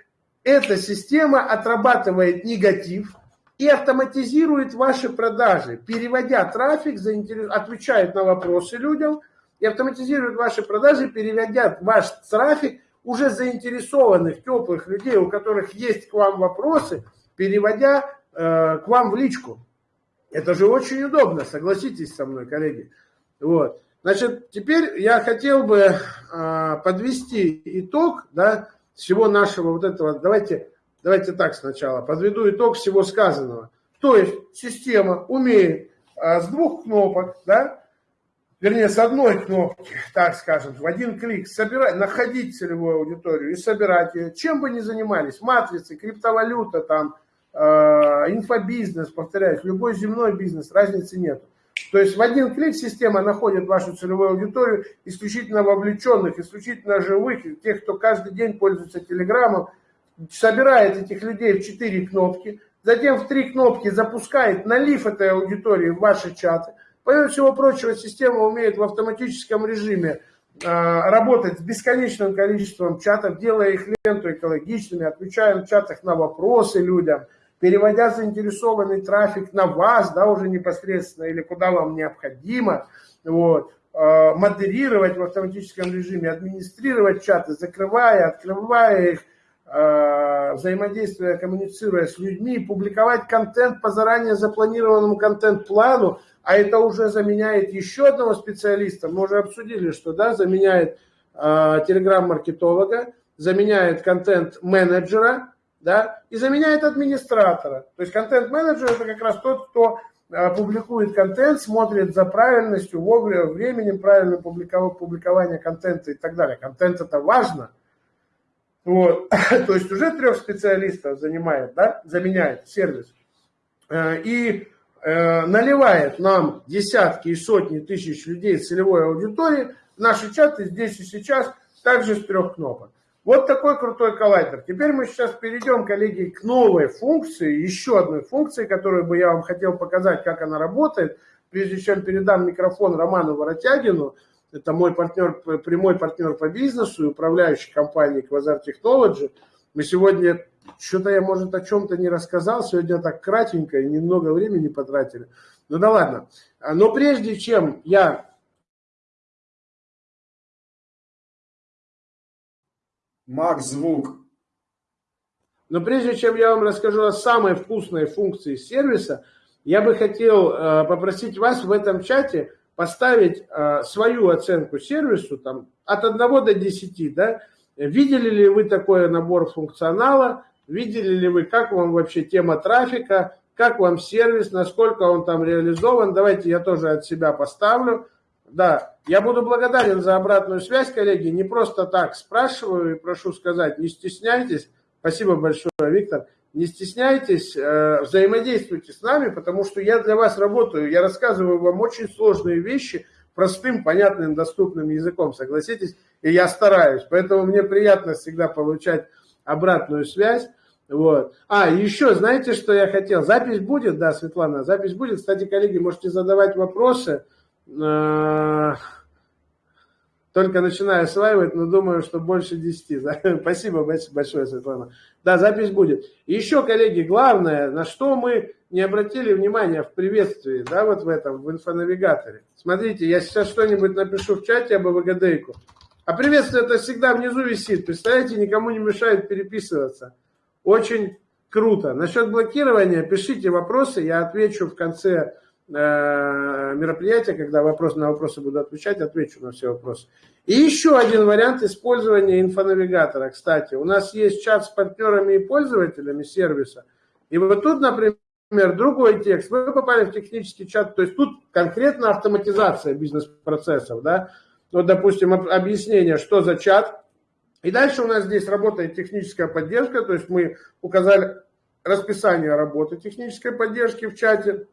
эта система отрабатывает негатив и автоматизирует ваши продажи, переводя трафик, отвечает на вопросы людям и автоматизирует ваши продажи, переводя ваш трафик уже заинтересованных, теплых людей, у которых есть к вам вопросы, переводя э, к вам в личку. Это же очень удобно, согласитесь со мной, коллеги. Вот. Значит, теперь я хотел бы э, подвести итог, да, всего нашего вот этого, давайте, давайте так сначала, подведу итог всего сказанного. То есть система умеет а, с двух кнопок, да, вернее, с одной кнопки, так скажем, в один клик собирать, находить целевую аудиторию и собирать ее, чем бы ни занимались, матрицы, криптовалюта, там, э, инфобизнес, повторяюсь, любой земной бизнес, разницы нет. То есть в один клик система находит вашу целевую аудиторию исключительно вовлеченных, исключительно живых, тех, кто каждый день пользуется телеграммом, собирает этих людей в четыре кнопки, затем в три кнопки запускает налив этой аудитории в ваши чаты. Помимо всего прочего, система умеет в автоматическом режиме э, работать с бесконечным количеством чатов, делая их ленту экологичными, отвечая в чатах на вопросы людям – переводя заинтересованный трафик на вас, да, уже непосредственно, или куда вам необходимо, вот, э, модерировать в автоматическом режиме, администрировать чаты, закрывая, открывая их, э, взаимодействуя, коммуницируя с людьми, публиковать контент по заранее запланированному контент-плану, а это уже заменяет еще одного специалиста, мы уже обсудили, что да, заменяет э, телеграм-маркетолога, заменяет контент-менеджера, да, и заменяет администратора. То есть контент-менеджер это как раз тот, кто э, публикует контент, смотрит за правильностью, вовремя, временем правильным публикования контента и так далее. Контент это важно. Вот. То есть уже трех специалистов занимает, да, заменяет сервис. Э, и э, наливает нам десятки и сотни тысяч людей целевой аудитории наши чаты здесь и сейчас, также с трех кнопок. Вот такой крутой коллайдер. Теперь мы сейчас перейдем, коллеги, к новой функции, еще одной функции, которую бы я вам хотел показать, как она работает, прежде чем передам микрофон Роману Воротягину. Это мой партнер, прямой партнер по бизнесу и управляющий компанией Quasar Technology. Мы сегодня, что-то я, может, о чем-то не рассказал, сегодня так кратенько и немного времени потратили. Ну да ладно. Но прежде чем я Макс, звук. Но прежде чем я вам расскажу о самой вкусной функции сервиса, я бы хотел э, попросить вас в этом чате поставить э, свою оценку сервису там, от 1 до 10. Да? Видели ли вы такой набор функционала? Видели ли вы, как вам вообще тема трафика? Как вам сервис? Насколько он там реализован? Давайте я тоже от себя поставлю. Да, я буду благодарен за обратную связь, коллеги. Не просто так спрашиваю и прошу сказать, не стесняйтесь. Спасибо большое, Виктор. Не стесняйтесь, э, взаимодействуйте с нами, потому что я для вас работаю. Я рассказываю вам очень сложные вещи простым, понятным, доступным языком, согласитесь? И я стараюсь. Поэтому мне приятно всегда получать обратную связь. Вот. А, еще, знаете, что я хотел? Запись будет, да, Светлана, запись будет. Кстати, коллеги, можете задавать вопросы. Э, только начинаю осваивать, но думаю, что больше 10. Спасибо большое, Светлана. Да, запись будет. И еще, коллеги, главное, на что мы не обратили внимания в приветствии, да, вот в этом, в инфонавигаторе. Смотрите, я сейчас что-нибудь напишу в чате об АВГДейку. А приветствие это всегда внизу висит. Представляете, никому не мешает переписываться. Очень круто. Насчет блокирования пишите вопросы, я отвечу в конце Э, мероприятия, когда вопрос на вопросы буду отвечать, отвечу на все вопросы. И еще один вариант использования инфонавигатора. Кстати, у нас есть чат с партнерами и пользователями сервиса. И вот тут, например, другой текст. Вы попали в технический чат, то есть тут конкретно автоматизация бизнес-процессов. Да? Вот, допустим, объяснение, что за чат. И дальше у нас здесь работает техническая поддержка, то есть мы указали расписание работы технической поддержки в чате.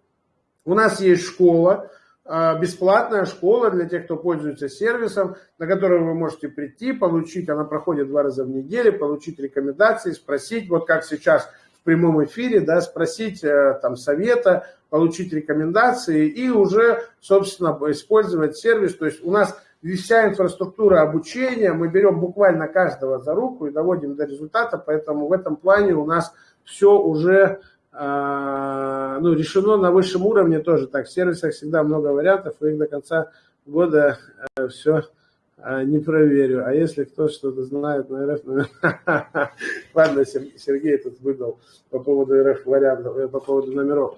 У нас есть школа, а, бесплатная школа для тех, кто пользуется сервисом, на которую вы можете прийти, получить, она проходит два раза в неделю, получить рекомендации, спросить, вот как сейчас в прямом эфире, да, спросить э, там совета, получить рекомендации и уже, собственно, использовать сервис. То есть у нас вся инфраструктура обучения, мы берем буквально каждого за руку и доводим до результата, поэтому в этом плане у нас все уже ну, решено на высшем уровне тоже так. В сервисах всегда много вариантов, и их до конца года э, все э, не проверю. А если кто что-то знает на РФ, ну, ладно, Сергей тут выдал по поводу РФ вариантов, э, по поводу номеров.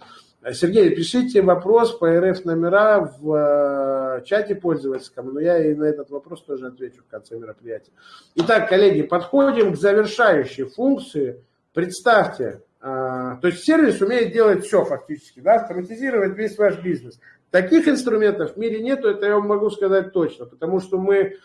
Сергей, пишите вопрос по РФ номера в чате пользовательском, но я и на этот вопрос тоже отвечу в конце мероприятия. Итак, коллеги, подходим к завершающей функции. Представьте, а, то есть сервис умеет делать все фактически, да, автоматизировать весь ваш бизнес. Таких инструментов в мире нету, это я вам могу сказать точно, потому что мы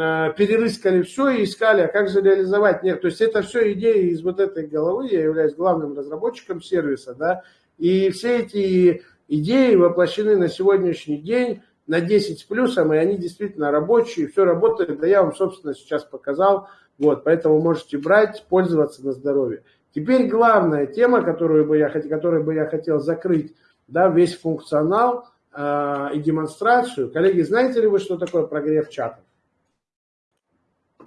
а, перерыскали все и искали, а как же реализовать. Нет, то есть это все идеи из вот этой головы, я являюсь главным разработчиком сервиса, да, и все эти идеи воплощены на сегодняшний день на 10 с плюсом, и они действительно рабочие, все работает, да я вам, собственно, сейчас показал, вот, поэтому можете брать, пользоваться на здоровье. Теперь главная тема, которую бы я, которую бы я хотел закрыть, да, весь функционал э, и демонстрацию. Коллеги, знаете ли вы, что такое прогрев чатов?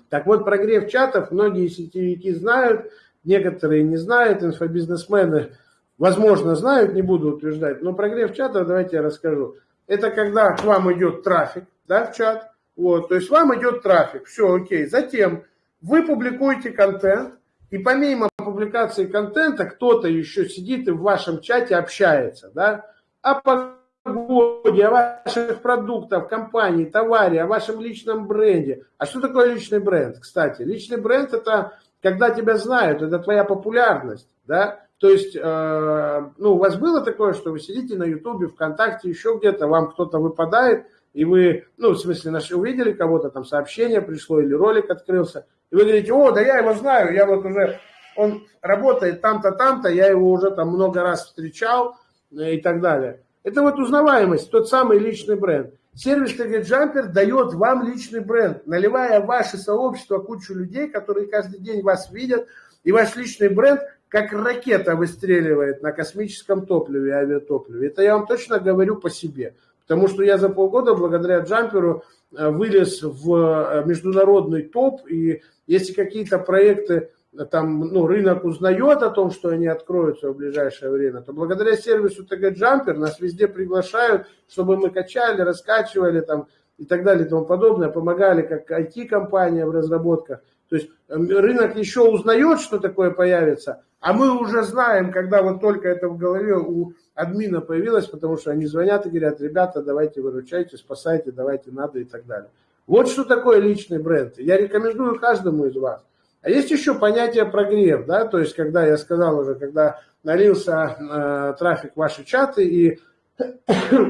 Так вот, прогрев чатов многие сетевики знают, некоторые не знают, инфобизнесмены, возможно, знают, не буду утверждать, но прогрев чатов, давайте я расскажу. Это когда к вам идет трафик, да, в чат, вот, то есть вам идет трафик, все окей. Затем вы публикуете контент, и помимо публикации контента кто-то еще сидит и в вашем чате общается, да, о погоде, о ваших продуктах, компании, товаре, о вашем личном бренде. А что такое личный бренд, кстати? Личный бренд это когда тебя знают, это твоя популярность, да, то есть, э, ну, у вас было такое, что вы сидите на Ютубе, ВКонтакте, еще где-то, вам кто-то выпадает, и вы, ну, в смысле, наши увидели кого-то, там сообщение пришло или ролик открылся, и вы говорите, о, да я его знаю, я вот уже, он работает там-то, там-то, я его уже там много раз встречал э, и так далее. Это вот узнаваемость, тот самый личный бренд. сервис Джампер дает вам личный бренд, наливая в ваше сообщество кучу людей, которые каждый день вас видят, и ваш личный бренд как ракета выстреливает на космическом топливе, авиатопливе. Это я вам точно говорю по себе. Потому что я за полгода благодаря джамперу э, вылез в э, международный топ, и если какие-то проекты там, ну, рынок узнает о том, что они откроются в ближайшее время, то благодаря сервису ТГ Джампер нас везде приглашают, чтобы мы качали, раскачивали там и так далее и тому подобное, помогали как IT-компания в разработках. То есть эм, рынок еще узнает, что такое появится, а мы уже знаем, когда вот только это в голове у админа появилось, потому что они звонят и говорят, ребята, давайте выручайте, спасайте, давайте надо и так далее. Вот что такое личный бренд. Я рекомендую каждому из вас. А есть еще понятие прогрев, да, то есть когда я сказал уже, когда налился э, трафик в ваши чаты и,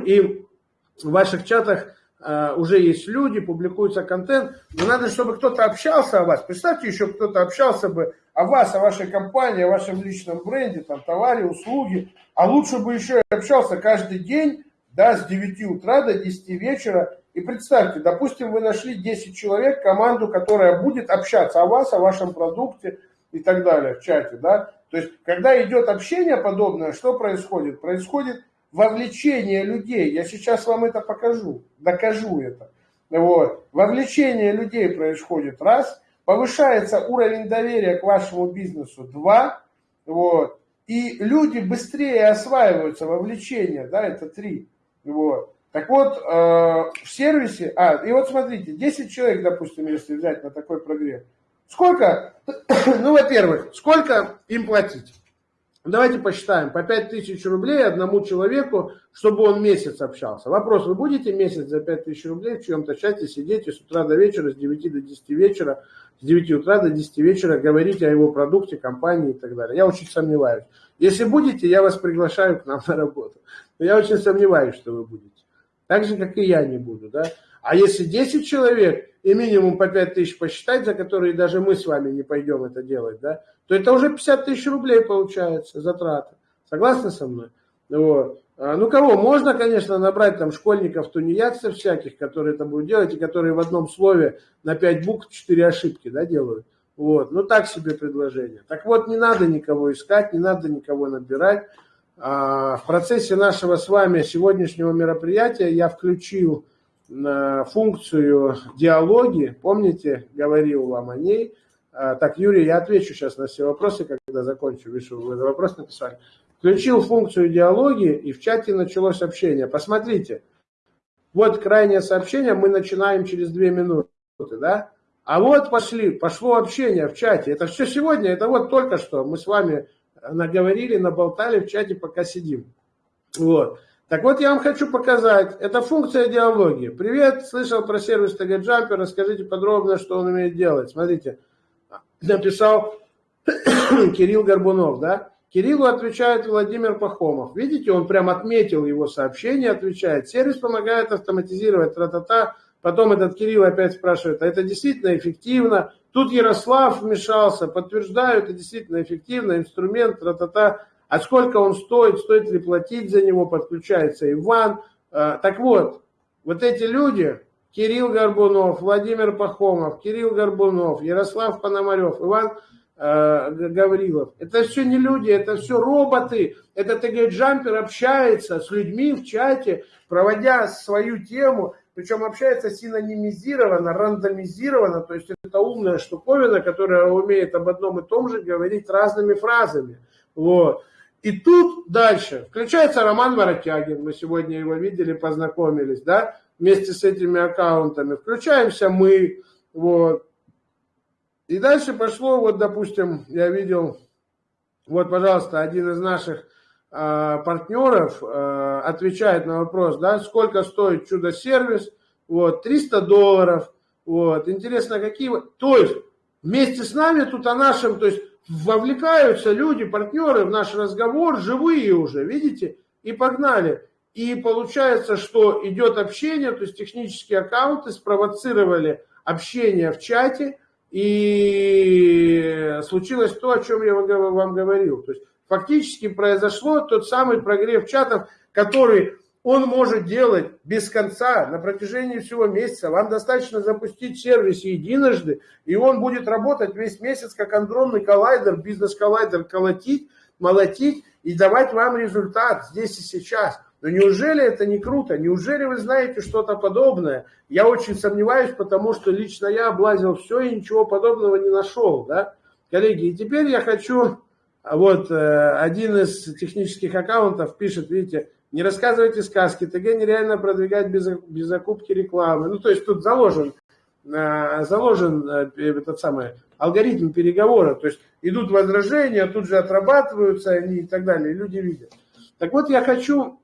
и в ваших чатах э, уже есть люди, публикуется контент, но надо, чтобы кто-то общался о вас. Представьте, еще кто-то общался бы о вас, о вашей компании, о вашем личном бренде, там, товаре, услуги, а лучше бы еще и общался каждый день, да, с 9 утра до 10 вечера, и представьте, допустим, вы нашли 10 человек, команду, которая будет общаться о вас, о вашем продукте и так далее в чате, да. То есть, когда идет общение подобное, что происходит? Происходит вовлечение людей. Я сейчас вам это покажу, докажу это. Вот. Вовлечение людей происходит раз, повышается уровень доверия к вашему бизнесу два, вот, и люди быстрее осваиваются вовлечение, да, это три, вот. Так вот, э, в сервисе, а, и вот смотрите, 10 человек, допустим, если взять на такой прогрев, сколько, ну, во-первых, сколько им платить? Давайте посчитаем, по 5000 рублей одному человеку, чтобы он месяц общался. Вопрос, вы будете месяц за 5000 рублей в чьем-то чате сидеть и с утра до вечера, с 9 до 10 вечера, с 9 утра до 10 вечера говорить о его продукте, компании и так далее? Я очень сомневаюсь. Если будете, я вас приглашаю к нам на работу. Но я очень сомневаюсь, что вы будете. Так же, как и я не буду, да. А если 10 человек и минимум по 5 тысяч посчитать, за которые даже мы с вами не пойдем это делать, да, то это уже 50 тысяч рублей получается затраты. Согласны со мной? Вот. А, ну кого? Можно, конечно, набрать там школьников, тунеядцев всяких, которые это будут делать, и которые в одном слове на 5 букв 4 ошибки да, делают. Вот. Ну так себе предложение. Так вот, не надо никого искать, не надо никого набирать. А, в процессе нашего с вами сегодняшнего мероприятия я включил э, функцию диалоги. Помните, говорил вам о ней. А, так, Юрий, я отвечу сейчас на все вопросы, когда закончу. Вижу, вы вопрос написали. Включил функцию диалоги, и в чате началось общение. Посмотрите, вот крайнее сообщение, мы начинаем через две минуты, да? А вот пошли, пошло общение в чате. Это все сегодня, это вот только что мы с вами наговорили, наболтали в чате, пока сидим. Вот. Так вот, я вам хочу показать. Это функция диалоги. Привет, слышал про сервис TG Jumper, расскажите подробно, что он умеет делать. Смотрите, написал Кирилл Горбунов, да? Кириллу отвечает Владимир Пахомов. Видите, он прям отметил его сообщение, отвечает. Сервис помогает автоматизировать тра-та-та. Потом этот Кирилл опять спрашивает, а это действительно эффективно? Тут Ярослав вмешался, подтверждаю, это действительно эффективно, инструмент, тра-та-та. А сколько он стоит, стоит ли платить за него, подключается Иван. А, так вот, вот эти люди, Кирилл Горбунов, Владимир Пахомов, Кирилл Горбунов, Ярослав Пономарев, Иван э, Гаврилов. Это все не люди, это все роботы. Это ТГ Джампер общается с людьми в чате, проводя свою тему. Причем общается синонимизированно, рандомизированно, то есть это умная штуковина, которая умеет об одном и том же говорить разными фразами. Вот. И тут дальше включается Роман Воротягин, мы сегодня его видели, познакомились, да, вместе с этими аккаунтами. Включаемся мы, вот. И дальше пошло, вот, допустим, я видел, вот, пожалуйста, один из наших партнеров а, отвечает на вопрос, да, сколько стоит чудо-сервис, вот, 300 долларов, вот, интересно, какие, то есть, вместе с нами тут о нашем, то есть, вовлекаются люди, партнеры в наш разговор, живые уже, видите, и погнали. И получается, что идет общение, то есть технические аккаунты спровоцировали общение в чате, и случилось то, о чем я вам говорил. То есть фактически произошло тот самый прогрев чатов, который он может делать без конца на протяжении всего месяца. Вам достаточно запустить сервис единожды, и он будет работать весь месяц, как андронный коллайдер, бизнес-коллайдер, колотить, молотить и давать вам результат здесь и сейчас. Но неужели это не круто? Неужели вы знаете что-то подобное? Я очень сомневаюсь, потому что лично я облазил все и ничего подобного не нашел. Да? Коллеги, и теперь я хочу... Вот э, один из технических аккаунтов пишет, видите, не рассказывайте сказки, ТГ нереально продвигать без, без закупки рекламы. Ну, то есть тут заложен, э, заложен э, этот самый алгоритм переговора. То есть идут возражения, тут же отрабатываются они и так далее, и люди видят. Так вот, я хочу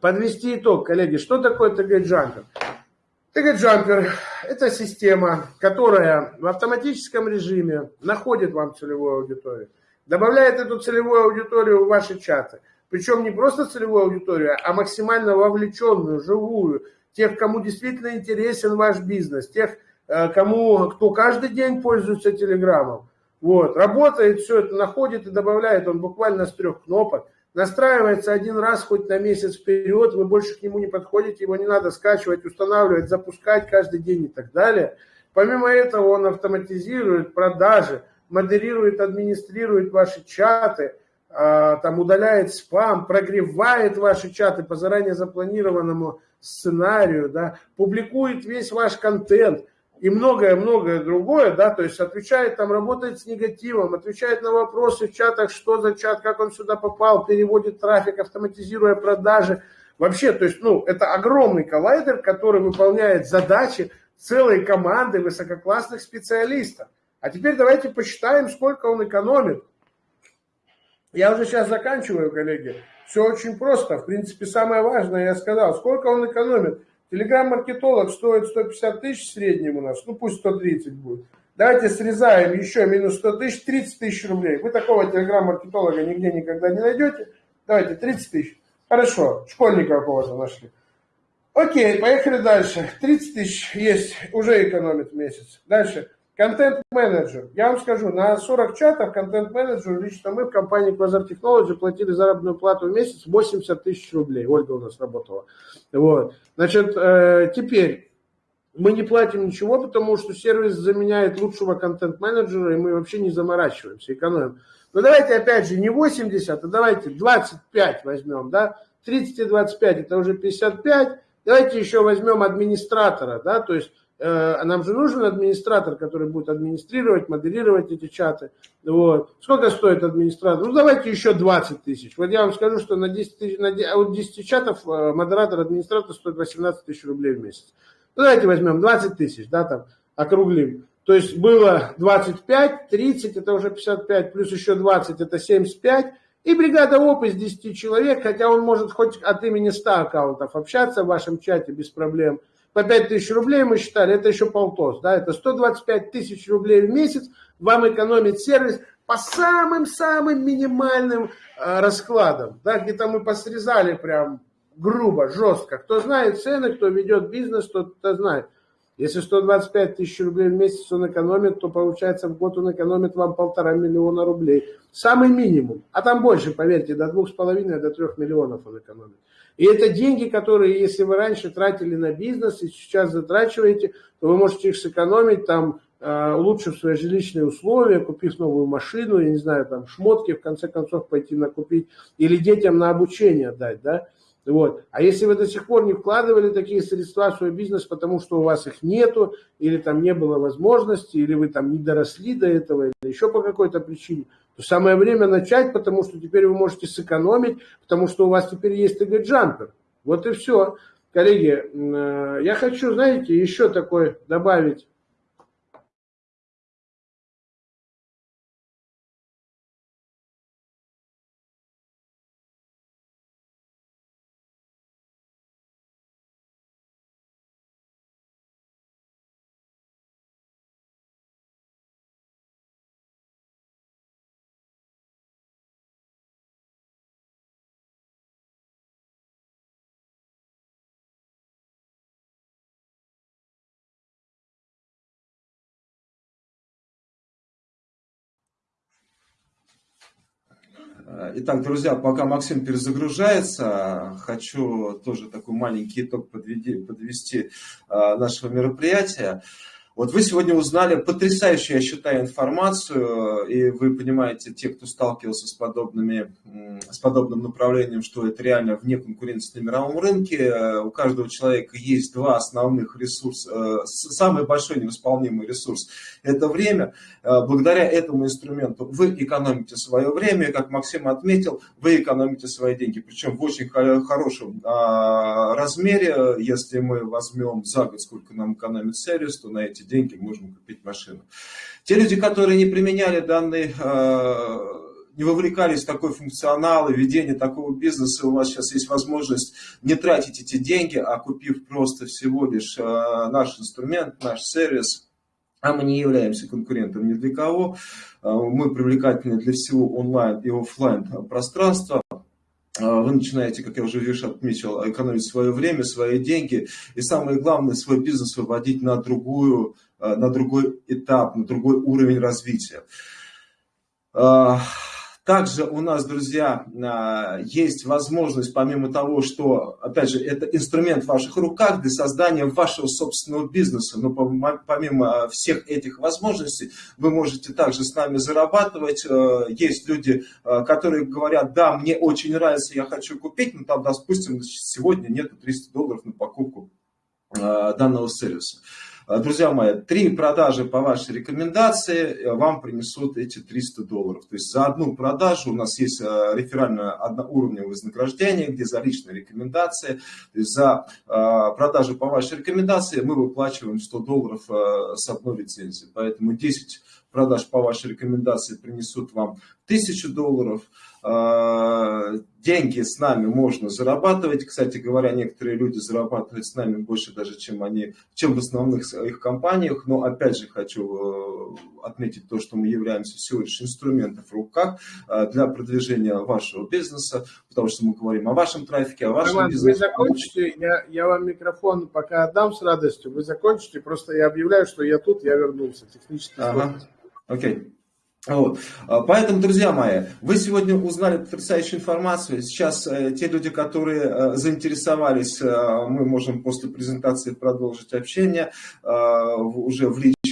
подвести итог, коллеги. Что такое ТГ-джампер? ТГ-джампер – это система, которая в автоматическом режиме находит вам целевую аудиторию, добавляет эту целевую аудиторию в ваши чаты – причем не просто целевую аудиторию, а максимально вовлеченную, живую, тех, кому действительно интересен ваш бизнес, тех, э, кому, кто каждый день пользуется Телеграмом. Вот, работает, все это находит и добавляет он буквально с трех кнопок. Настраивается один раз хоть на месяц вперед, вы больше к нему не подходите, его не надо скачивать, устанавливать, запускать каждый день и так далее. Помимо этого он автоматизирует продажи, модерирует, администрирует ваши чаты – а, там удаляет спам, прогревает ваши чаты по заранее запланированному сценарию, да, публикует весь ваш контент и многое-многое другое, да, то есть отвечает там, работает с негативом, отвечает на вопросы в чатах, что за чат, как он сюда попал, переводит трафик, автоматизируя продажи. Вообще, то есть, ну, это огромный коллайдер, который выполняет задачи целой команды высококлассных специалистов. А теперь давайте посчитаем, сколько он экономит. Я уже сейчас заканчиваю, коллеги. Все очень просто. В принципе, самое важное я сказал. Сколько он экономит? Телеграм-маркетолог стоит 150 тысяч в среднем у нас. Ну, пусть 130 будет. Давайте срезаем еще минус 100 тысяч, 30 тысяч рублей. Вы такого телеграм-маркетолога нигде никогда не найдете. Давайте, 30 тысяч. Хорошо, школьника какого-то нашли. Окей, поехали дальше. 30 тысяч есть, уже экономит в месяц. Дальше. Контент-менеджер. Я вам скажу, на 40 чатов контент-менеджеру лично мы в компании Quasar Technology платили заработную плату в месяц 80 тысяч рублей. Ольга у нас работала. Вот. Значит, э, теперь мы не платим ничего, потому что сервис заменяет лучшего контент-менеджера, и мы вообще не заморачиваемся, экономим. Но давайте опять же не 80, а давайте 25 возьмем, да? 30 и 25 это уже 55. Давайте еще возьмем администратора, да, то есть Э, нам же нужен администратор, который будет администрировать, моделировать эти чаты. Вот. Сколько стоит администратор? Ну, давайте еще 20 тысяч. Вот я вам скажу, что на 10, тысяч, на 10, от 10 чатов э, модератор, администратор стоит 18 тысяч рублей в месяц. Ну, давайте возьмем 20 тысяч, да, там, округлим. То есть было 25, 30, это уже 55, плюс еще 20, это 75. И бригада ОП из 10 человек, хотя он может хоть от имени 100 аккаунтов общаться в вашем чате без проблем по 5 тысяч рублей мы считали, это еще полтос, да, это 125 тысяч рублей в месяц вам экономит сервис по самым-самым минимальным э, раскладам, да, где-то мы посрезали прям грубо, жестко. Кто знает цены, кто ведет бизнес, тот это знает. Если 125 тысяч рублей в месяц он экономит, то получается в год он экономит вам полтора миллиона рублей. Самый минимум. А там больше, поверьте, до двух с половиной, до трех миллионов он экономит. И это деньги, которые, если вы раньше тратили на бизнес и сейчас затрачиваете, то вы можете их сэкономить, там, э, улучшив свои жилищные условия, купив новую машину, я не знаю, там, шмотки, в конце концов, пойти накупить, или детям на обучение дать, да. Вот. А если вы до сих пор не вкладывали такие средства в свой бизнес, потому что у вас их нету, или там не было возможности, или вы там не доросли до этого, или еще по какой-то причине, то самое время начать, потому что теперь вы можете сэкономить, потому что у вас теперь есть ТГ-джампер. Вот и все. Коллеги, э, я хочу, знаете, еще такой добавить Итак, друзья, пока Максим перезагружается, хочу тоже такой маленький итог подвести нашего мероприятия. Вот вы сегодня узнали потрясающую, я считаю, информацию, и вы понимаете, те, кто сталкивался с, подобными, с подобным направлением, что это реально вне конкуренции на мировом рынке. У каждого человека есть два основных ресурса. Э, самый большой невосполнимый ресурс – это время. Э, благодаря этому инструменту вы экономите свое время, как Максим отметил, вы экономите свои деньги. Причем в очень хорошем а, размере, если мы возьмем за год, сколько нам экономит сервис, то на эти деньги можем купить машину. Те люди, которые не применяли данный э, не вовлекались в такой функционал и ведение такого бизнеса, у вас сейчас есть возможность не тратить эти деньги, а купив просто всего лишь э, наш инструмент, наш сервис, а мы не являемся конкурентом ни для кого, э, мы привлекательны для всего онлайн и офлайн пространства, вы начинаете, как я уже видишь, отметил, экономить свое время, свои деньги. И самое главное, свой бизнес выводить на, другую, а, на другой этап, на другой уровень развития. А, также у нас, друзья, а, есть возможность, помимо того, что, опять же, это инструмент в ваших руках для создания вашего собственного бизнеса, но помимо всех этих возможностей, вы можете также с нами зарабатывать. Э, есть люди, которые говорят, да, мне очень нравится, я хочу купить, но там, допустим, сегодня нету 300 долларов на покупку данного сервиса. А, друзья мои, три продажи по вашей рекомендации э, вам принесут эти 300 долларов. То есть за одну продажу у нас есть э, реферальное одноуровневое вознаграждение, где за личные рекомендации. То есть за э, продажу по вашей рекомендации мы выплачиваем 100 долларов с одной лицензии. Поэтому 10 продаж по вашей рекомендации принесут вам 1000 долларов. А, деньги с нами можно зарабатывать. Кстати говоря, некоторые люди зарабатывают с нами больше даже, чем они, чем в основных своих компаниях. Но опять же хочу э, отметить то, что мы являемся всего лишь инструментом в руках э, для продвижения вашего бизнеса, потому что мы говорим о вашем трафике, о вашем Роман, бизнесе. Вы закончите, я, я вам микрофон пока отдам с радостью, вы закончите, просто я объявляю, что я тут, я вернулся. Технически ага. Окей. Вот. А, поэтому, друзья мои, вы сегодня узнали потрясающую информацию. Сейчас э, те люди, которые э, заинтересовались, э, мы можем после презентации продолжить общение уже в личке.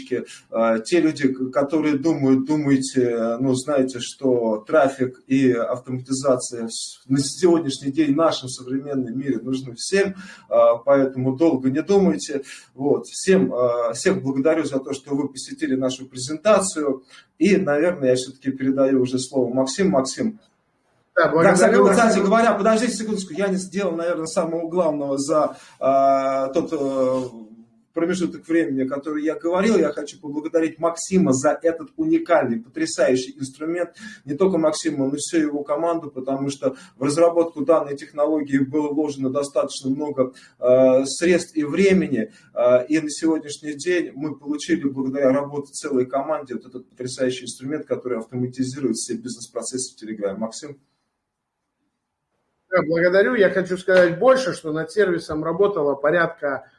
Э, те люди, которые думают, думаете, ну, знаете, что трафик и автоматизация на сегодняшний день в нашем современном мире нужны всем, э, поэтому долго не думайте. Вот. Всем, э, всех благодарю за то, что вы посетили нашу презентацию. И, наверное, я все-таки передаю уже слово Максим. Максим, да, кстати, кстати говоря, подождите секундочку, я не сделал, наверное, самого главного за э, тот э, промежуток времени, который я говорил. Я хочу поблагодарить Максима за этот уникальный, потрясающий инструмент. Не только Максима, но и всю его команду, потому что в разработку данной технологии было вложено достаточно много э, средств и времени. Э, и на сегодняшний день мы получили, благодаря работе целой команде, вот этот потрясающий инструмент, который автоматизирует все бизнес-процессы в Телеграме. Максим? Благодарю. Я хочу сказать больше, что над сервисом работало порядка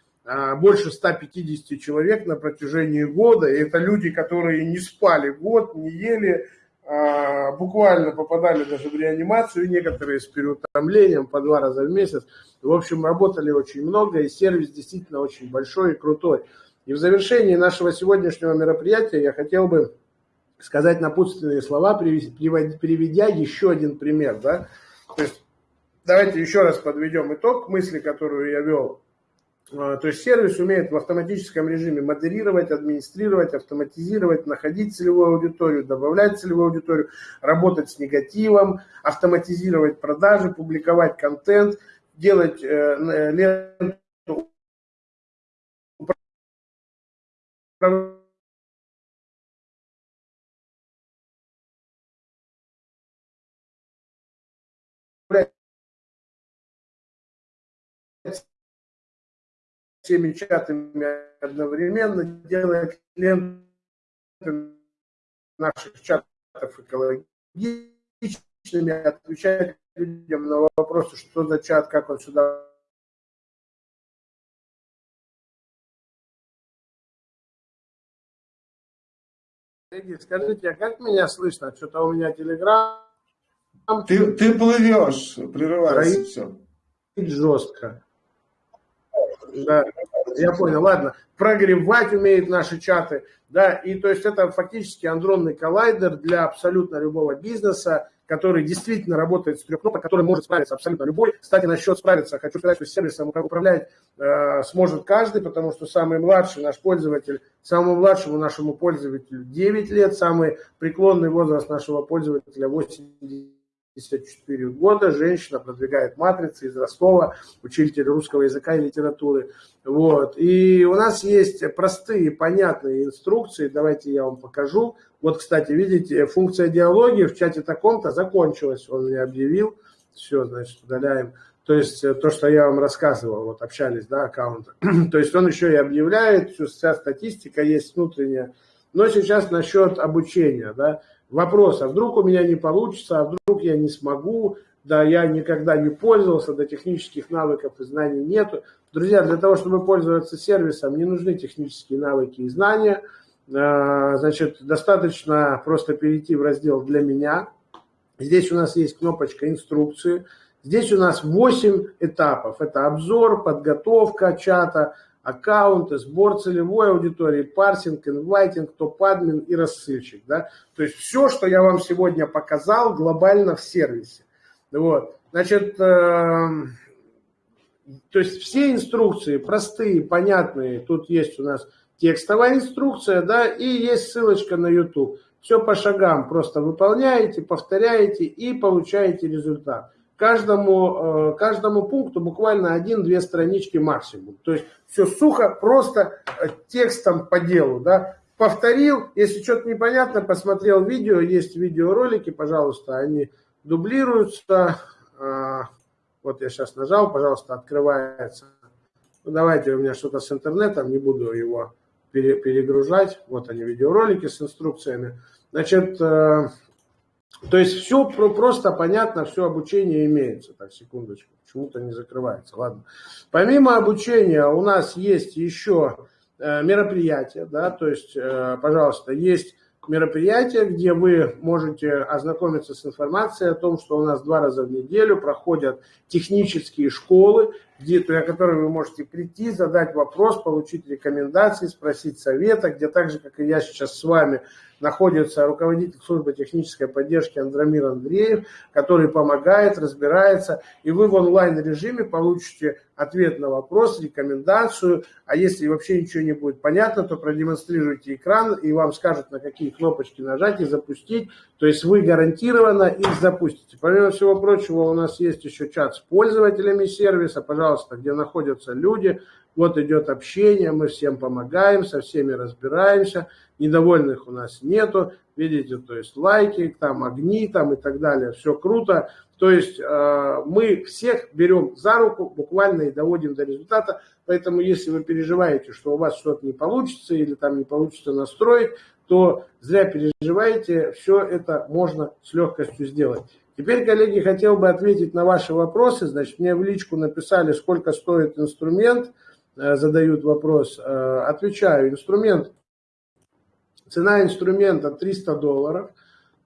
больше 150 человек на протяжении года. И это люди, которые не спали год, не ели, а, буквально попадали даже в реанимацию, некоторые с переутомлением по два раза в месяц. В общем, работали очень много, и сервис действительно очень большой и крутой. И в завершении нашего сегодняшнего мероприятия я хотел бы сказать напутственные слова, приведя еще один пример. Да? То есть, давайте еще раз подведем итог мысли, которую я вел то есть сервис умеет в автоматическом режиме модерировать, администрировать, автоматизировать, находить целевую аудиторию, добавлять целевую аудиторию, работать с негативом, автоматизировать продажи, публиковать контент, делать э, ленту всеми чатами одновременно, делает ленту наших чатов экологичными, отвечает людям на вопросы, что за чат, как он сюда Скажите, а как меня слышно? Что-то у меня телеграм Ты, ты плывешь, прерывается все. Жестко. Да, я понял, ладно. Прогревать умеют наши чаты, да, и то есть это фактически андронный коллайдер для абсолютно любого бизнеса, который действительно работает с трех кнопок, который может справиться абсолютно любой. Кстати, насчет справиться, хочу сказать, что сервисом управлять э, сможет каждый, потому что самый младший наш пользователь, самому младшему нашему пользователю 9 лет, самый преклонный возраст нашего пользователя 80 54 года, женщина продвигает матрицы из Ростова, учитель русского языка и литературы. Вот. И у нас есть простые, понятные инструкции, давайте я вам покажу. Вот, кстати, видите, функция диалоги в чате таком-то закончилась, он мне объявил. Все, значит, удаляем. То есть э, то, что я вам рассказывал, вот общались, да, аккаунты. то есть он еще и объявляет, вся статистика есть внутренняя. Но сейчас насчет обучения, да, вопрос, а вдруг у меня не получится, а вдруг я не смогу, да, я никогда не пользовался, да, технических навыков и знаний нету. Друзья, для того, чтобы пользоваться сервисом, не нужны технические навыки и знания. А, значит, достаточно просто перейти в раздел «Для меня». Здесь у нас есть кнопочка «Инструкции». Здесь у нас 8 этапов. Это обзор, подготовка чата, аккаунты, сбор целевой аудитории, парсинг, инвайтинг, топ-админ и рассылщик. Да? То есть все, что я вам сегодня показал, глобально в сервисе. Вот. Значит, э, то есть все инструкции простые, понятные. Тут есть у нас текстовая инструкция, да, и есть ссылочка на YouTube. Все по шагам просто выполняете, повторяете и получаете результат каждому, э, каждому пункту буквально один-две странички максимум. То есть все сухо, просто э, текстом по делу. Да? Повторил, если что-то непонятно, посмотрел видео, есть видеоролики, пожалуйста, они дублируются. А, вот я сейчас нажал, пожалуйста, открывается. Ну, давайте, у меня что-то с интернетом, не буду его перегружать. Вот они, видеоролики с инструкциями. Значит, э, то есть все просто понятно, все обучение имеется. Так, секундочку, почему-то не закрывается. Ладно. Помимо обучения у нас есть еще э, мероприятия, да, то есть, э, пожалуйста, есть мероприятие, где вы можете ознакомиться с информацией о том, что у нас два раза в неделю проходят технические школы, где, на которые вы можете прийти, задать вопрос, получить рекомендации, спросить совета, где так же, как и я сейчас с вами, находится руководитель службы технической поддержки Андромир Андреев, который помогает, разбирается, и вы в онлайн-режиме получите ответ на вопрос, рекомендацию, а если вообще ничего не будет понятно, то продемонстрируйте экран, и вам скажут, на какие кнопочки нажать и запустить, то есть вы гарантированно их запустите. Помимо всего прочего, у нас есть еще чат с пользователями сервиса, пожалуйста, где находятся люди, вот идет общение, мы всем помогаем, со всеми разбираемся, недовольных у нас нету, видите, то есть лайки, там огни там и так далее, все круто. То есть э, мы всех берем за руку буквально и доводим до результата, поэтому если вы переживаете, что у вас что-то не получится или там не получится настроить, то зря переживаете, все это можно с легкостью сделать. Теперь, коллеги, хотел бы ответить на ваши вопросы. Значит, мне в личку написали, сколько стоит инструмент – Э, задают вопрос, э, отвечаю, инструмент, цена инструмента 300 долларов.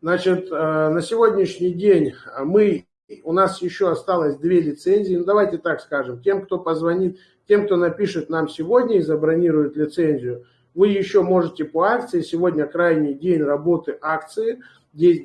Значит, э, на сегодняшний день мы, у нас еще осталось две лицензии. Ну, давайте так скажем, тем, кто позвонит, тем, кто напишет нам сегодня и забронирует лицензию, вы еще можете по акции, сегодня крайний день работы акции,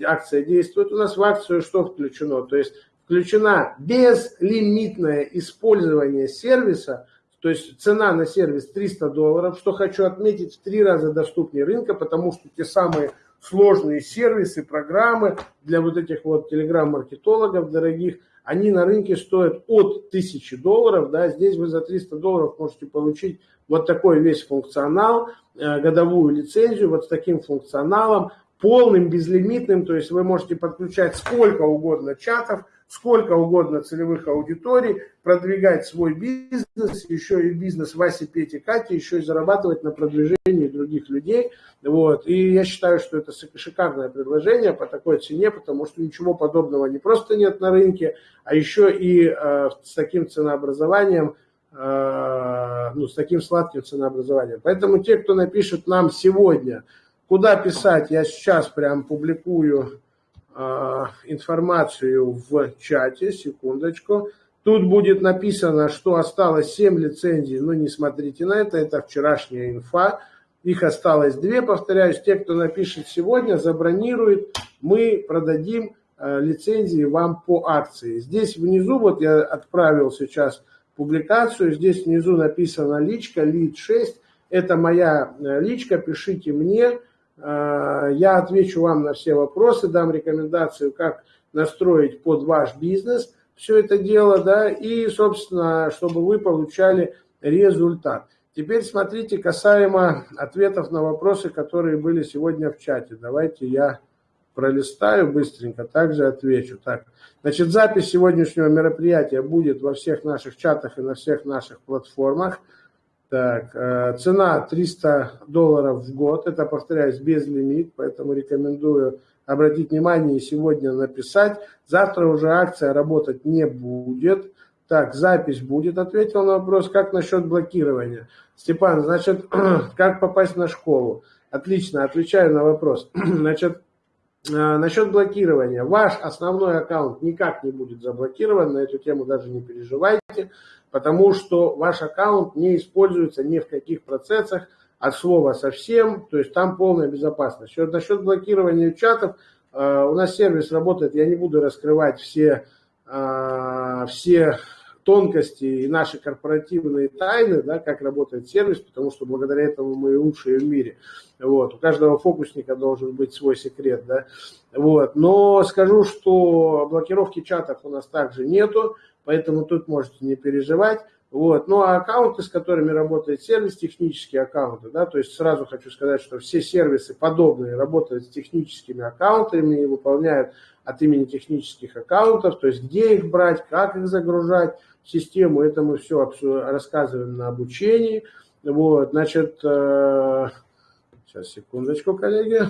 акция действует у нас в акцию, что включено? То есть включена безлимитное использование сервиса – то есть цена на сервис 300 долларов, что хочу отметить, в три раза доступнее рынка, потому что те самые сложные сервисы, программы для вот этих вот телеграм-маркетологов дорогих, они на рынке стоят от 1000 долларов, да, здесь вы за 300 долларов можете получить вот такой весь функционал, э, годовую лицензию вот с таким функционалом, полным, безлимитным, то есть вы можете подключать сколько угодно чатов, сколько угодно целевых аудиторий, продвигать свой бизнес, еще и бизнес Васи, Пети, Кати, еще и зарабатывать на продвижении других людей. Вот. И я считаю, что это шикарное предложение по такой цене, потому что ничего подобного не просто нет на рынке, а еще и э, с таким ценообразованием, э, ну, с таким сладким ценообразованием. Поэтому те, кто напишет нам сегодня, куда писать, я сейчас прям публикую информацию в чате, секундочку. Тут будет написано, что осталось 7 лицензий, но не смотрите на это, это вчерашняя инфа. Их осталось две, повторяюсь, те, кто напишет сегодня, забронирует, мы продадим э, лицензии вам по акции. Здесь внизу, вот я отправил сейчас публикацию, здесь внизу написано личка, лид 6, это моя э, личка, пишите мне, э, я отвечу вам на все вопросы, дам рекомендацию, как настроить под ваш бизнес все это дело, да, и, собственно, чтобы вы получали результат. Теперь смотрите, касаемо ответов на вопросы, которые были сегодня в чате. Давайте я пролистаю быстренько, также отвечу. Так, значит, запись сегодняшнего мероприятия будет во всех наших чатах и на всех наших платформах. Так, э, цена 300 долларов в год, это, повторяюсь, без лимит, поэтому рекомендую обратить внимание и сегодня написать. Завтра уже акция работать не будет. Так, запись будет, ответил на вопрос, как насчет блокирования. Степан, значит, как попасть на школу? Отлично, отвечаю на вопрос. Значит, э, насчет блокирования. Ваш основной аккаунт никак не будет заблокирован, на эту тему даже не переживайте, потому что ваш аккаунт не используется ни в каких процессах, от слова совсем, то есть там полная безопасность. Насчет блокирования чатов, э, у нас сервис работает, я не буду раскрывать все, э, все тонкости и наши корпоративные тайны, да, как работает сервис, потому что благодаря этому мы лучшие в мире. Вот. У каждого фокусника должен быть свой секрет. Да. Вот. Но скажу, что блокировки чатов у нас также нету, поэтому тут можете не переживать. Вот. Ну а аккаунты, с которыми работает сервис, технические аккаунты, да, то есть сразу хочу сказать, что все сервисы подобные работают с техническими аккаунтами и выполняют от имени технических аккаунтов, то есть где их брать, как их загружать в систему, это мы все рассказываем на обучении. Вот, значит, э, сейчас, секундочку, коллеги.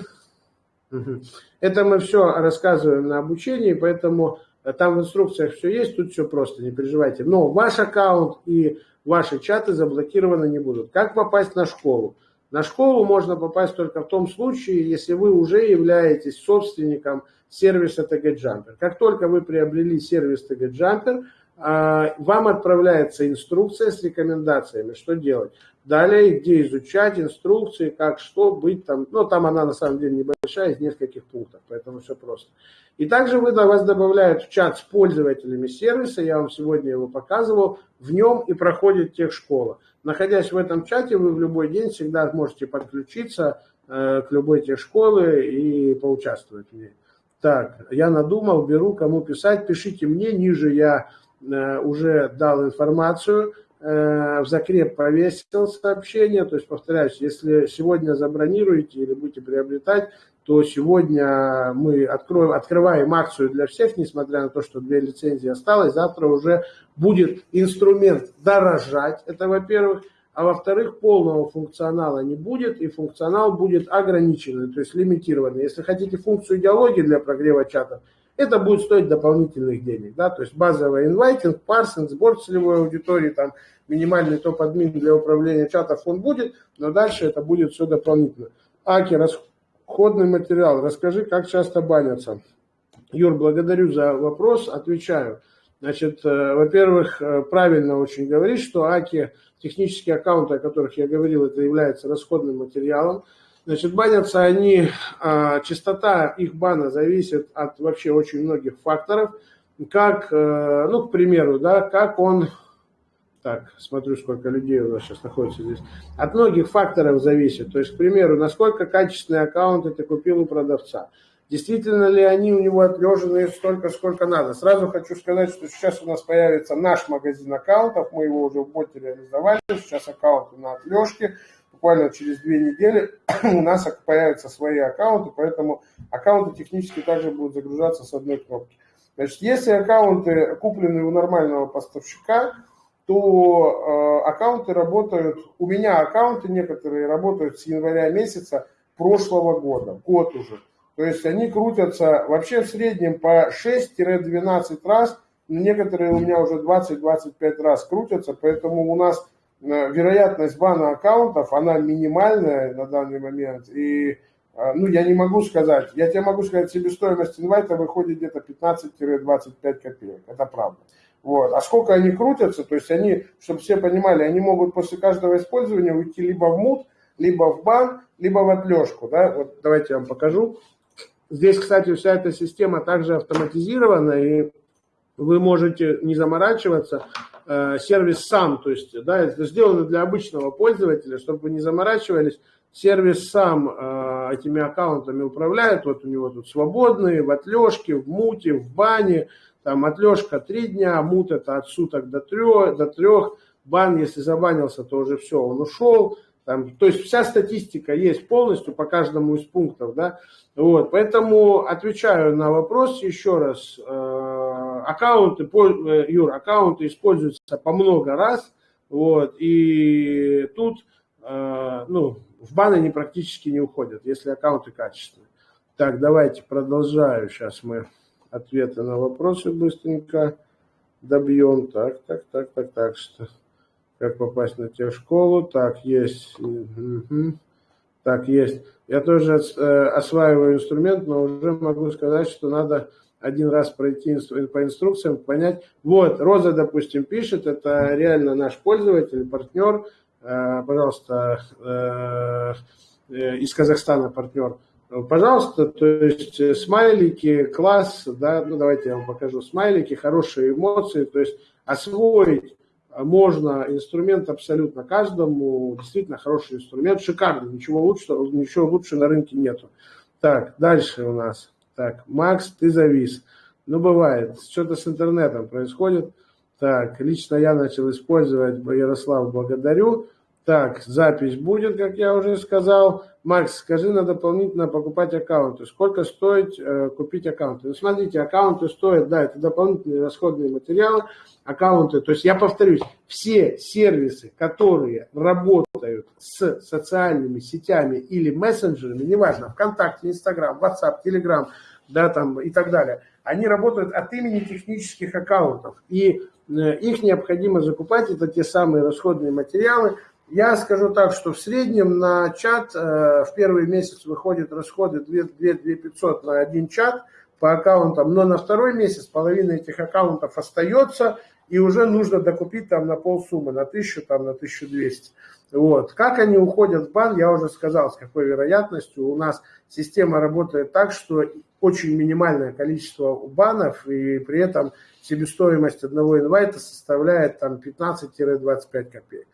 Это мы все рассказываем на обучении, поэтому там в инструкциях все есть, тут все просто, не переживайте. Но ваш аккаунт и ваши чаты заблокированы не будут. Как попасть на школу? На школу можно попасть только в том случае, если вы уже являетесь собственником сервиса TG Как только вы приобрели сервис TG а, вам отправляется инструкция с рекомендациями, что делать. Далее, где изучать инструкции, как что быть там. Ну, там она на самом деле небольшая, из нескольких пунктов, поэтому все просто. И также вы, вас добавляют в чат с пользователями сервиса, я вам сегодня его показывал, в нем и проходит техшкола. Находясь в этом чате, вы в любой день всегда можете подключиться э, к любой техшколе и поучаствовать в ней. Так, я надумал, беру, кому писать, пишите мне, ниже я уже дал информацию, э, в закреп повесил сообщение, то есть, повторяюсь, если сегодня забронируете или будете приобретать, то сегодня мы откроем, открываем акцию для всех, несмотря на то, что две лицензии осталось. Завтра уже будет инструмент дорожать, это во-первых. А во-вторых, полного функционала не будет, и функционал будет ограниченный, то есть лимитированный. Если хотите функцию идеологии для прогрева чатов, это будет стоить дополнительных денег. Да? То есть базовый инвайтинг, парсинг, сбор целевой аудитории, там, минимальный топ-админ для управления чатов он будет, но дальше это будет все дополнительно. Аки, Входный материал. Расскажи, как часто банятся. Юр, благодарю за вопрос, отвечаю. Значит, э, во-первых, э, правильно очень говоришь, что АКИ, технические аккаунты, о которых я говорил, это является расходным материалом. Значит, банятся они, а, частота их бана зависит от вообще очень многих факторов. Как, э, ну, к примеру, да, как он так, смотрю, сколько людей у нас сейчас находится здесь. От многих факторов зависит. То есть, к примеру, насколько качественные аккаунты ты купил у продавца. Действительно ли они у него отлежены столько, сколько надо. Сразу хочу сказать, что сейчас у нас появится наш магазин аккаунтов. Мы его уже в боте реализовали. Сейчас аккаунты на отлежке. Буквально через две недели у нас появятся свои аккаунты, поэтому аккаунты технически также будут загружаться с одной кнопки. Значит, если аккаунты куплены у нормального поставщика, то э, аккаунты работают, у меня аккаунты некоторые работают с января месяца прошлого года, год уже. То есть они крутятся вообще в среднем по 6-12 раз, некоторые у меня уже 20-25 раз крутятся, поэтому у нас вероятность бана аккаунтов, она минимальная на данный момент, и а, ну, я не могу сказать, я тебе могу сказать, себестоимость инвайта выходит где-то 15-25 копеек, это правда. Вот. А сколько они крутятся, то есть они, чтобы все понимали, они могут после каждого использования уйти либо в мут, либо в бан, либо в отлежку. Да? Вот давайте я вам покажу. Здесь, кстати, вся эта система также автоматизирована, и вы можете не заморачиваться, э, сервис сам, то есть, да, это сделано для обычного пользователя, чтобы вы не заморачивались, сервис сам э, этими аккаунтами управляет, вот у него тут свободные, в отлежке, в муте, в бане, там отлежка три дня, мут это от суток до трех, до трех, бан, если забанился, то уже все, он ушел, там, то есть вся статистика есть полностью по каждому из пунктов, да, вот, поэтому отвечаю на вопрос еще раз, э, аккаунты, э, Юр, аккаунты используются по много раз, вот, и тут, э, ну, в баны они практически не уходят, если аккаунты качественные. Так, давайте продолжаю, сейчас мы ответы на вопросы быстренько добьем, так, так, так, так, так, что как попасть на техшколу, так, есть, угу. так, есть. Я тоже э, осваиваю инструмент, но уже могу сказать, что надо один раз пройти по инструкциям, понять. Вот, Роза, допустим, пишет, это реально наш пользователь, партнер, э, пожалуйста, э, э, из Казахстана партнер. Пожалуйста, то есть смайлики, класс, да, ну давайте я вам покажу смайлики, хорошие эмоции, то есть освоить можно инструмент абсолютно каждому, действительно хороший инструмент, шикарный, ничего лучше, ничего лучше на рынке нету. Так, дальше у нас. Так, Макс, ты завис. Ну, бывает, что-то с интернетом происходит. Так, лично я начал использовать, Ярослав, благодарю. Так, запись будет, как я уже сказал. Макс, скажи на дополнительно покупать аккаунты. Сколько стоит э, купить аккаунты? Ну, смотрите, аккаунты стоят, да, это дополнительные расходные материалы. Аккаунты, то есть я повторюсь, все сервисы, которые работают с социальными сетями или мессенджерами, неважно, ВКонтакте, Инстаграм, WhatsApp, Telegram, да, там и так далее, они работают от имени технических аккаунтов. И э, их необходимо закупать, это те самые расходные материалы, я скажу так, что в среднем на чат э, в первый месяц выходят расходы 2 500 на один чат по аккаунтам, но на второй месяц половина этих аккаунтов остается, и уже нужно докупить там на полсуммы, на 1000, там на 1200. Вот. Как они уходят в бан, я уже сказал, с какой вероятностью. У нас система работает так, что очень минимальное количество банов, и при этом себестоимость одного инвайта составляет там 15-25 копеек.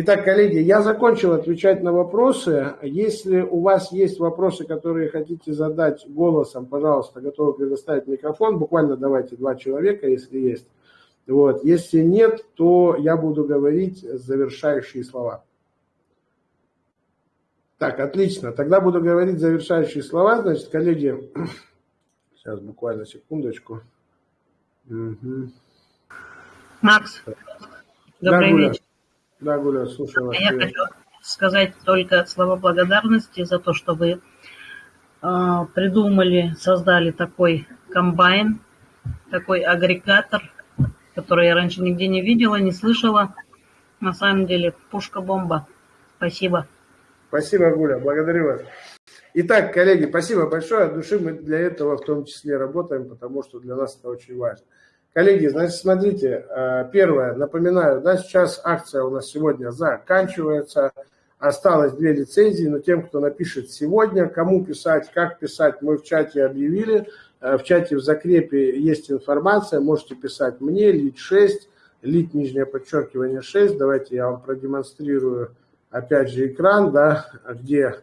Итак, коллеги, я закончил отвечать на вопросы. Если у вас есть вопросы, которые хотите задать голосом, пожалуйста, готовы предоставить микрофон. Буквально давайте два человека, если есть. Вот. Если нет, то я буду говорить завершающие слова. Так, отлично. Тогда буду говорить завершающие слова. Значит, коллеги, сейчас буквально секундочку. Угу. Макс, добрый да, вечер. Да, Гуля, слушаю вас. Я хочу сказать только слова благодарности за то, что вы э, придумали, создали такой комбайн, такой агрегатор, который я раньше нигде не видела, не слышала. На самом деле пушка-бомба. Спасибо. Спасибо, Гуля, благодарю вас. Итак, коллеги, спасибо большое. От души мы для этого в том числе работаем, потому что для нас это очень важно. Коллеги, значит, смотрите, э, первое, напоминаю, да, сейчас акция у нас сегодня заканчивается, осталось две лицензии, но тем, кто напишет сегодня, кому писать, как писать, мы в чате объявили, э, в чате в закрепе есть информация, можете писать мне, лид 6, лид нижнее подчеркивание 6, давайте я вам продемонстрирую опять же экран, да, где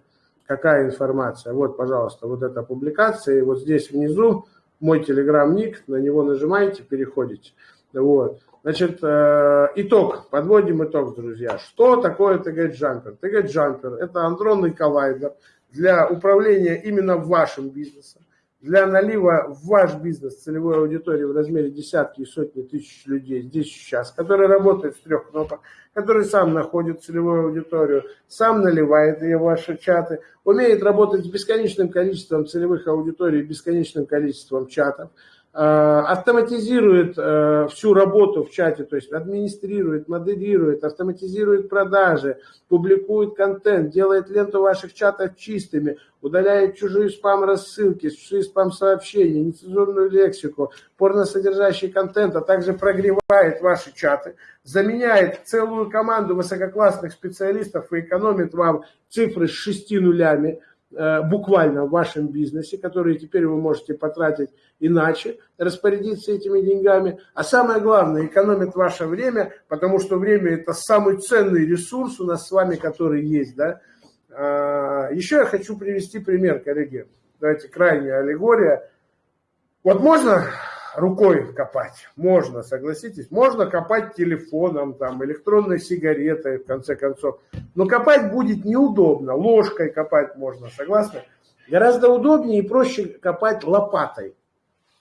какая информация, вот, пожалуйста, вот эта публикация, и вот здесь внизу мой телеграм-ник, на него нажимаете, переходите. Вот. Значит, э, итог, подводим итог, друзья. Что такое TG-джампер? TG-джампер – это андронный коллайдер для управления именно вашим бизнесом для налива в ваш бизнес целевой аудитории в размере десятки и сотни тысяч людей здесь сейчас, который работает с трех кнопок, который сам находит целевую аудиторию, сам наливает ее в ваши чаты, умеет работать с бесконечным количеством целевых аудиторий, бесконечным количеством чатов, автоматизирует э, всю работу в чате, то есть администрирует, модерирует, автоматизирует продажи, публикует контент, делает ленту ваших чатов чистыми, удаляет чужие спам-рассылки, чужие спам-сообщения, нецензурную лексику, порносодержащий контент, а также прогревает ваши чаты, заменяет целую команду высококлассных специалистов и экономит вам цифры с шести нулями, Э, буквально в вашем бизнесе, которые теперь вы можете потратить иначе, распорядиться этими деньгами. А самое главное, экономит ваше время, потому что время это самый ценный ресурс у нас с вами, который есть. Да? А, еще я хочу привести пример, коллеги. Давайте крайняя аллегория. Вот можно рукой копать. Можно, согласитесь. Можно копать телефоном, там, электронной сигаретой, в конце концов. Но копать будет неудобно. Ложкой копать можно, согласны? Гораздо удобнее и проще копать лопатой.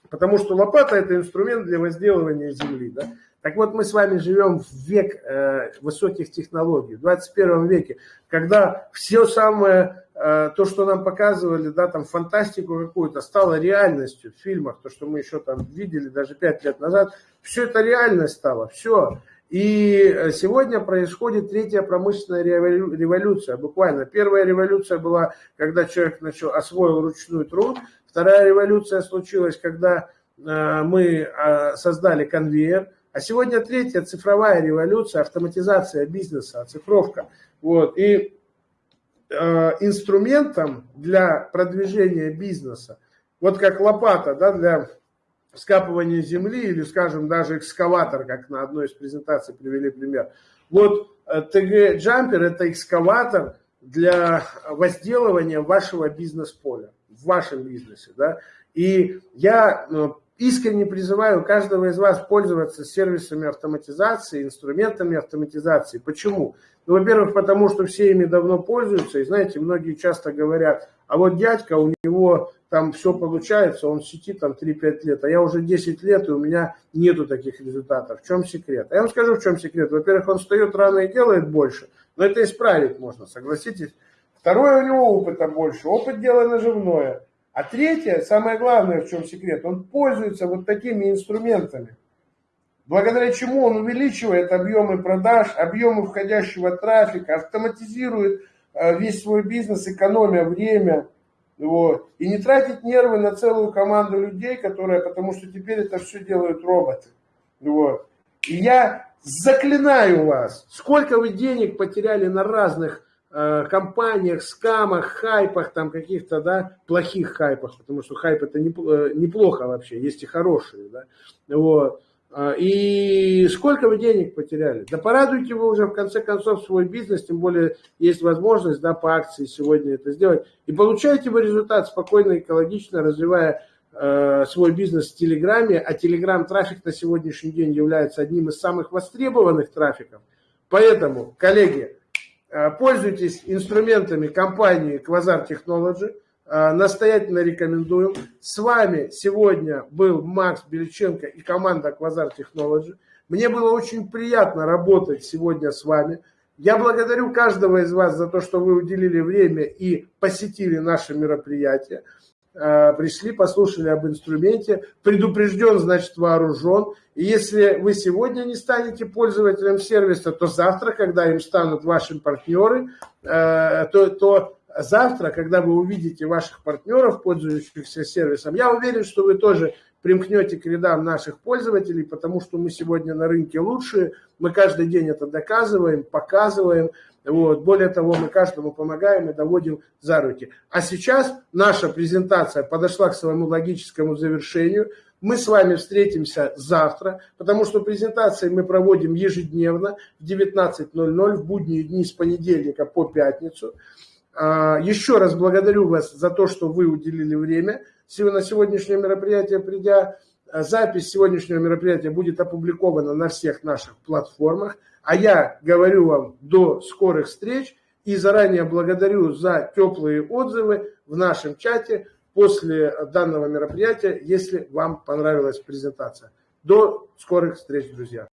Потому что лопата это инструмент для возделывания земли. Да? Так вот, мы с вами живем в век э, высоких технологий, в 21 веке, когда все самое, э, то, что нам показывали, да, там фантастику какую-то, стало реальностью в фильмах, то, что мы еще там видели даже 5 лет назад, все это реальность стало, все. И э, сегодня происходит третья промышленная революция, буквально. Первая революция была, когда человек начал, освоил ручной труд, вторая революция случилась, когда э, мы создали конвейер, а сегодня третья цифровая революция, автоматизация бизнеса, оцифровка. Вот. И э, инструментом для продвижения бизнеса, вот как лопата да, для скапывания земли или, скажем, даже экскаватор, как на одной из презентаций привели пример. Вот TG Jumper это экскаватор для возделывания вашего бизнес-поля, в вашем бизнесе. Да? И я э, искренне призываю каждого из вас пользоваться сервисами автоматизации, инструментами автоматизации. Почему? Ну, во-первых, потому что все ими давно пользуются, и знаете, многие часто говорят, а вот дядька, у него там все получается, он в сети там 3-5 лет, а я уже 10 лет, и у меня нету таких результатов. В чем секрет? А я вам скажу, в чем секрет. Во-первых, он встает рано и делает больше, но это исправить можно, согласитесь. Второе, у него опыта больше, опыт дело наживное. А третье, самое главное, в чем секрет, он пользуется вот такими инструментами, благодаря чему он увеличивает объемы продаж, объемы входящего трафика, автоматизирует э, весь свой бизнес, экономя время, вот, и не тратить нервы на целую команду людей, которые, потому что теперь это все делают роботы. Вот. И я заклинаю вас, сколько вы денег потеряли на разных Э, компаниях, скамах, хайпах, там каких-то, да, плохих хайпах, потому что хайп это э, неплохо вообще, есть и хорошие, да, вот. А, и сколько вы денег потеряли? Да порадуйте вы уже в конце концов свой бизнес, тем более есть возможность, да, по акции сегодня это сделать. И получаете вы результат спокойно, экологично, развивая э, свой бизнес в Телеграме, а Телеграм трафик на сегодняшний день является одним из самых востребованных трафиков. Поэтому, коллеги, пользуйтесь инструментами компании Quasar Technology. Э, настоятельно рекомендуем. С вами сегодня был Макс Бельченко и команда Quasar Technology. Мне было очень приятно работать сегодня с вами. Я благодарю каждого из вас за то, что вы уделили время и посетили наше мероприятие. Э, пришли, послушали об инструменте, предупрежден, значит вооружен. И если вы сегодня не станете пользователем сервиса, то завтра, когда им станут ваши партнеры, э, то, то завтра, когда вы увидите ваших партнеров, пользующихся сервисом, я уверен, что вы тоже примкнете к рядам наших пользователей, потому что мы сегодня на рынке лучшие, мы каждый день это доказываем, показываем, вот. Более того, мы каждому помогаем и доводим за руки. А сейчас наша презентация подошла к своему логическому завершению. Мы с вами встретимся завтра, потому что презентации мы проводим ежедневно в 19.00 в будние дни с понедельника по пятницу. А, еще раз благодарю вас за то, что вы уделили время. На сегодняшнее мероприятие придя, запись сегодняшнего мероприятия будет опубликована на всех наших платформах. А я говорю вам до скорых встреч и заранее благодарю за теплые отзывы в нашем чате после данного мероприятия, если вам понравилась презентация. До скорых встреч, друзья!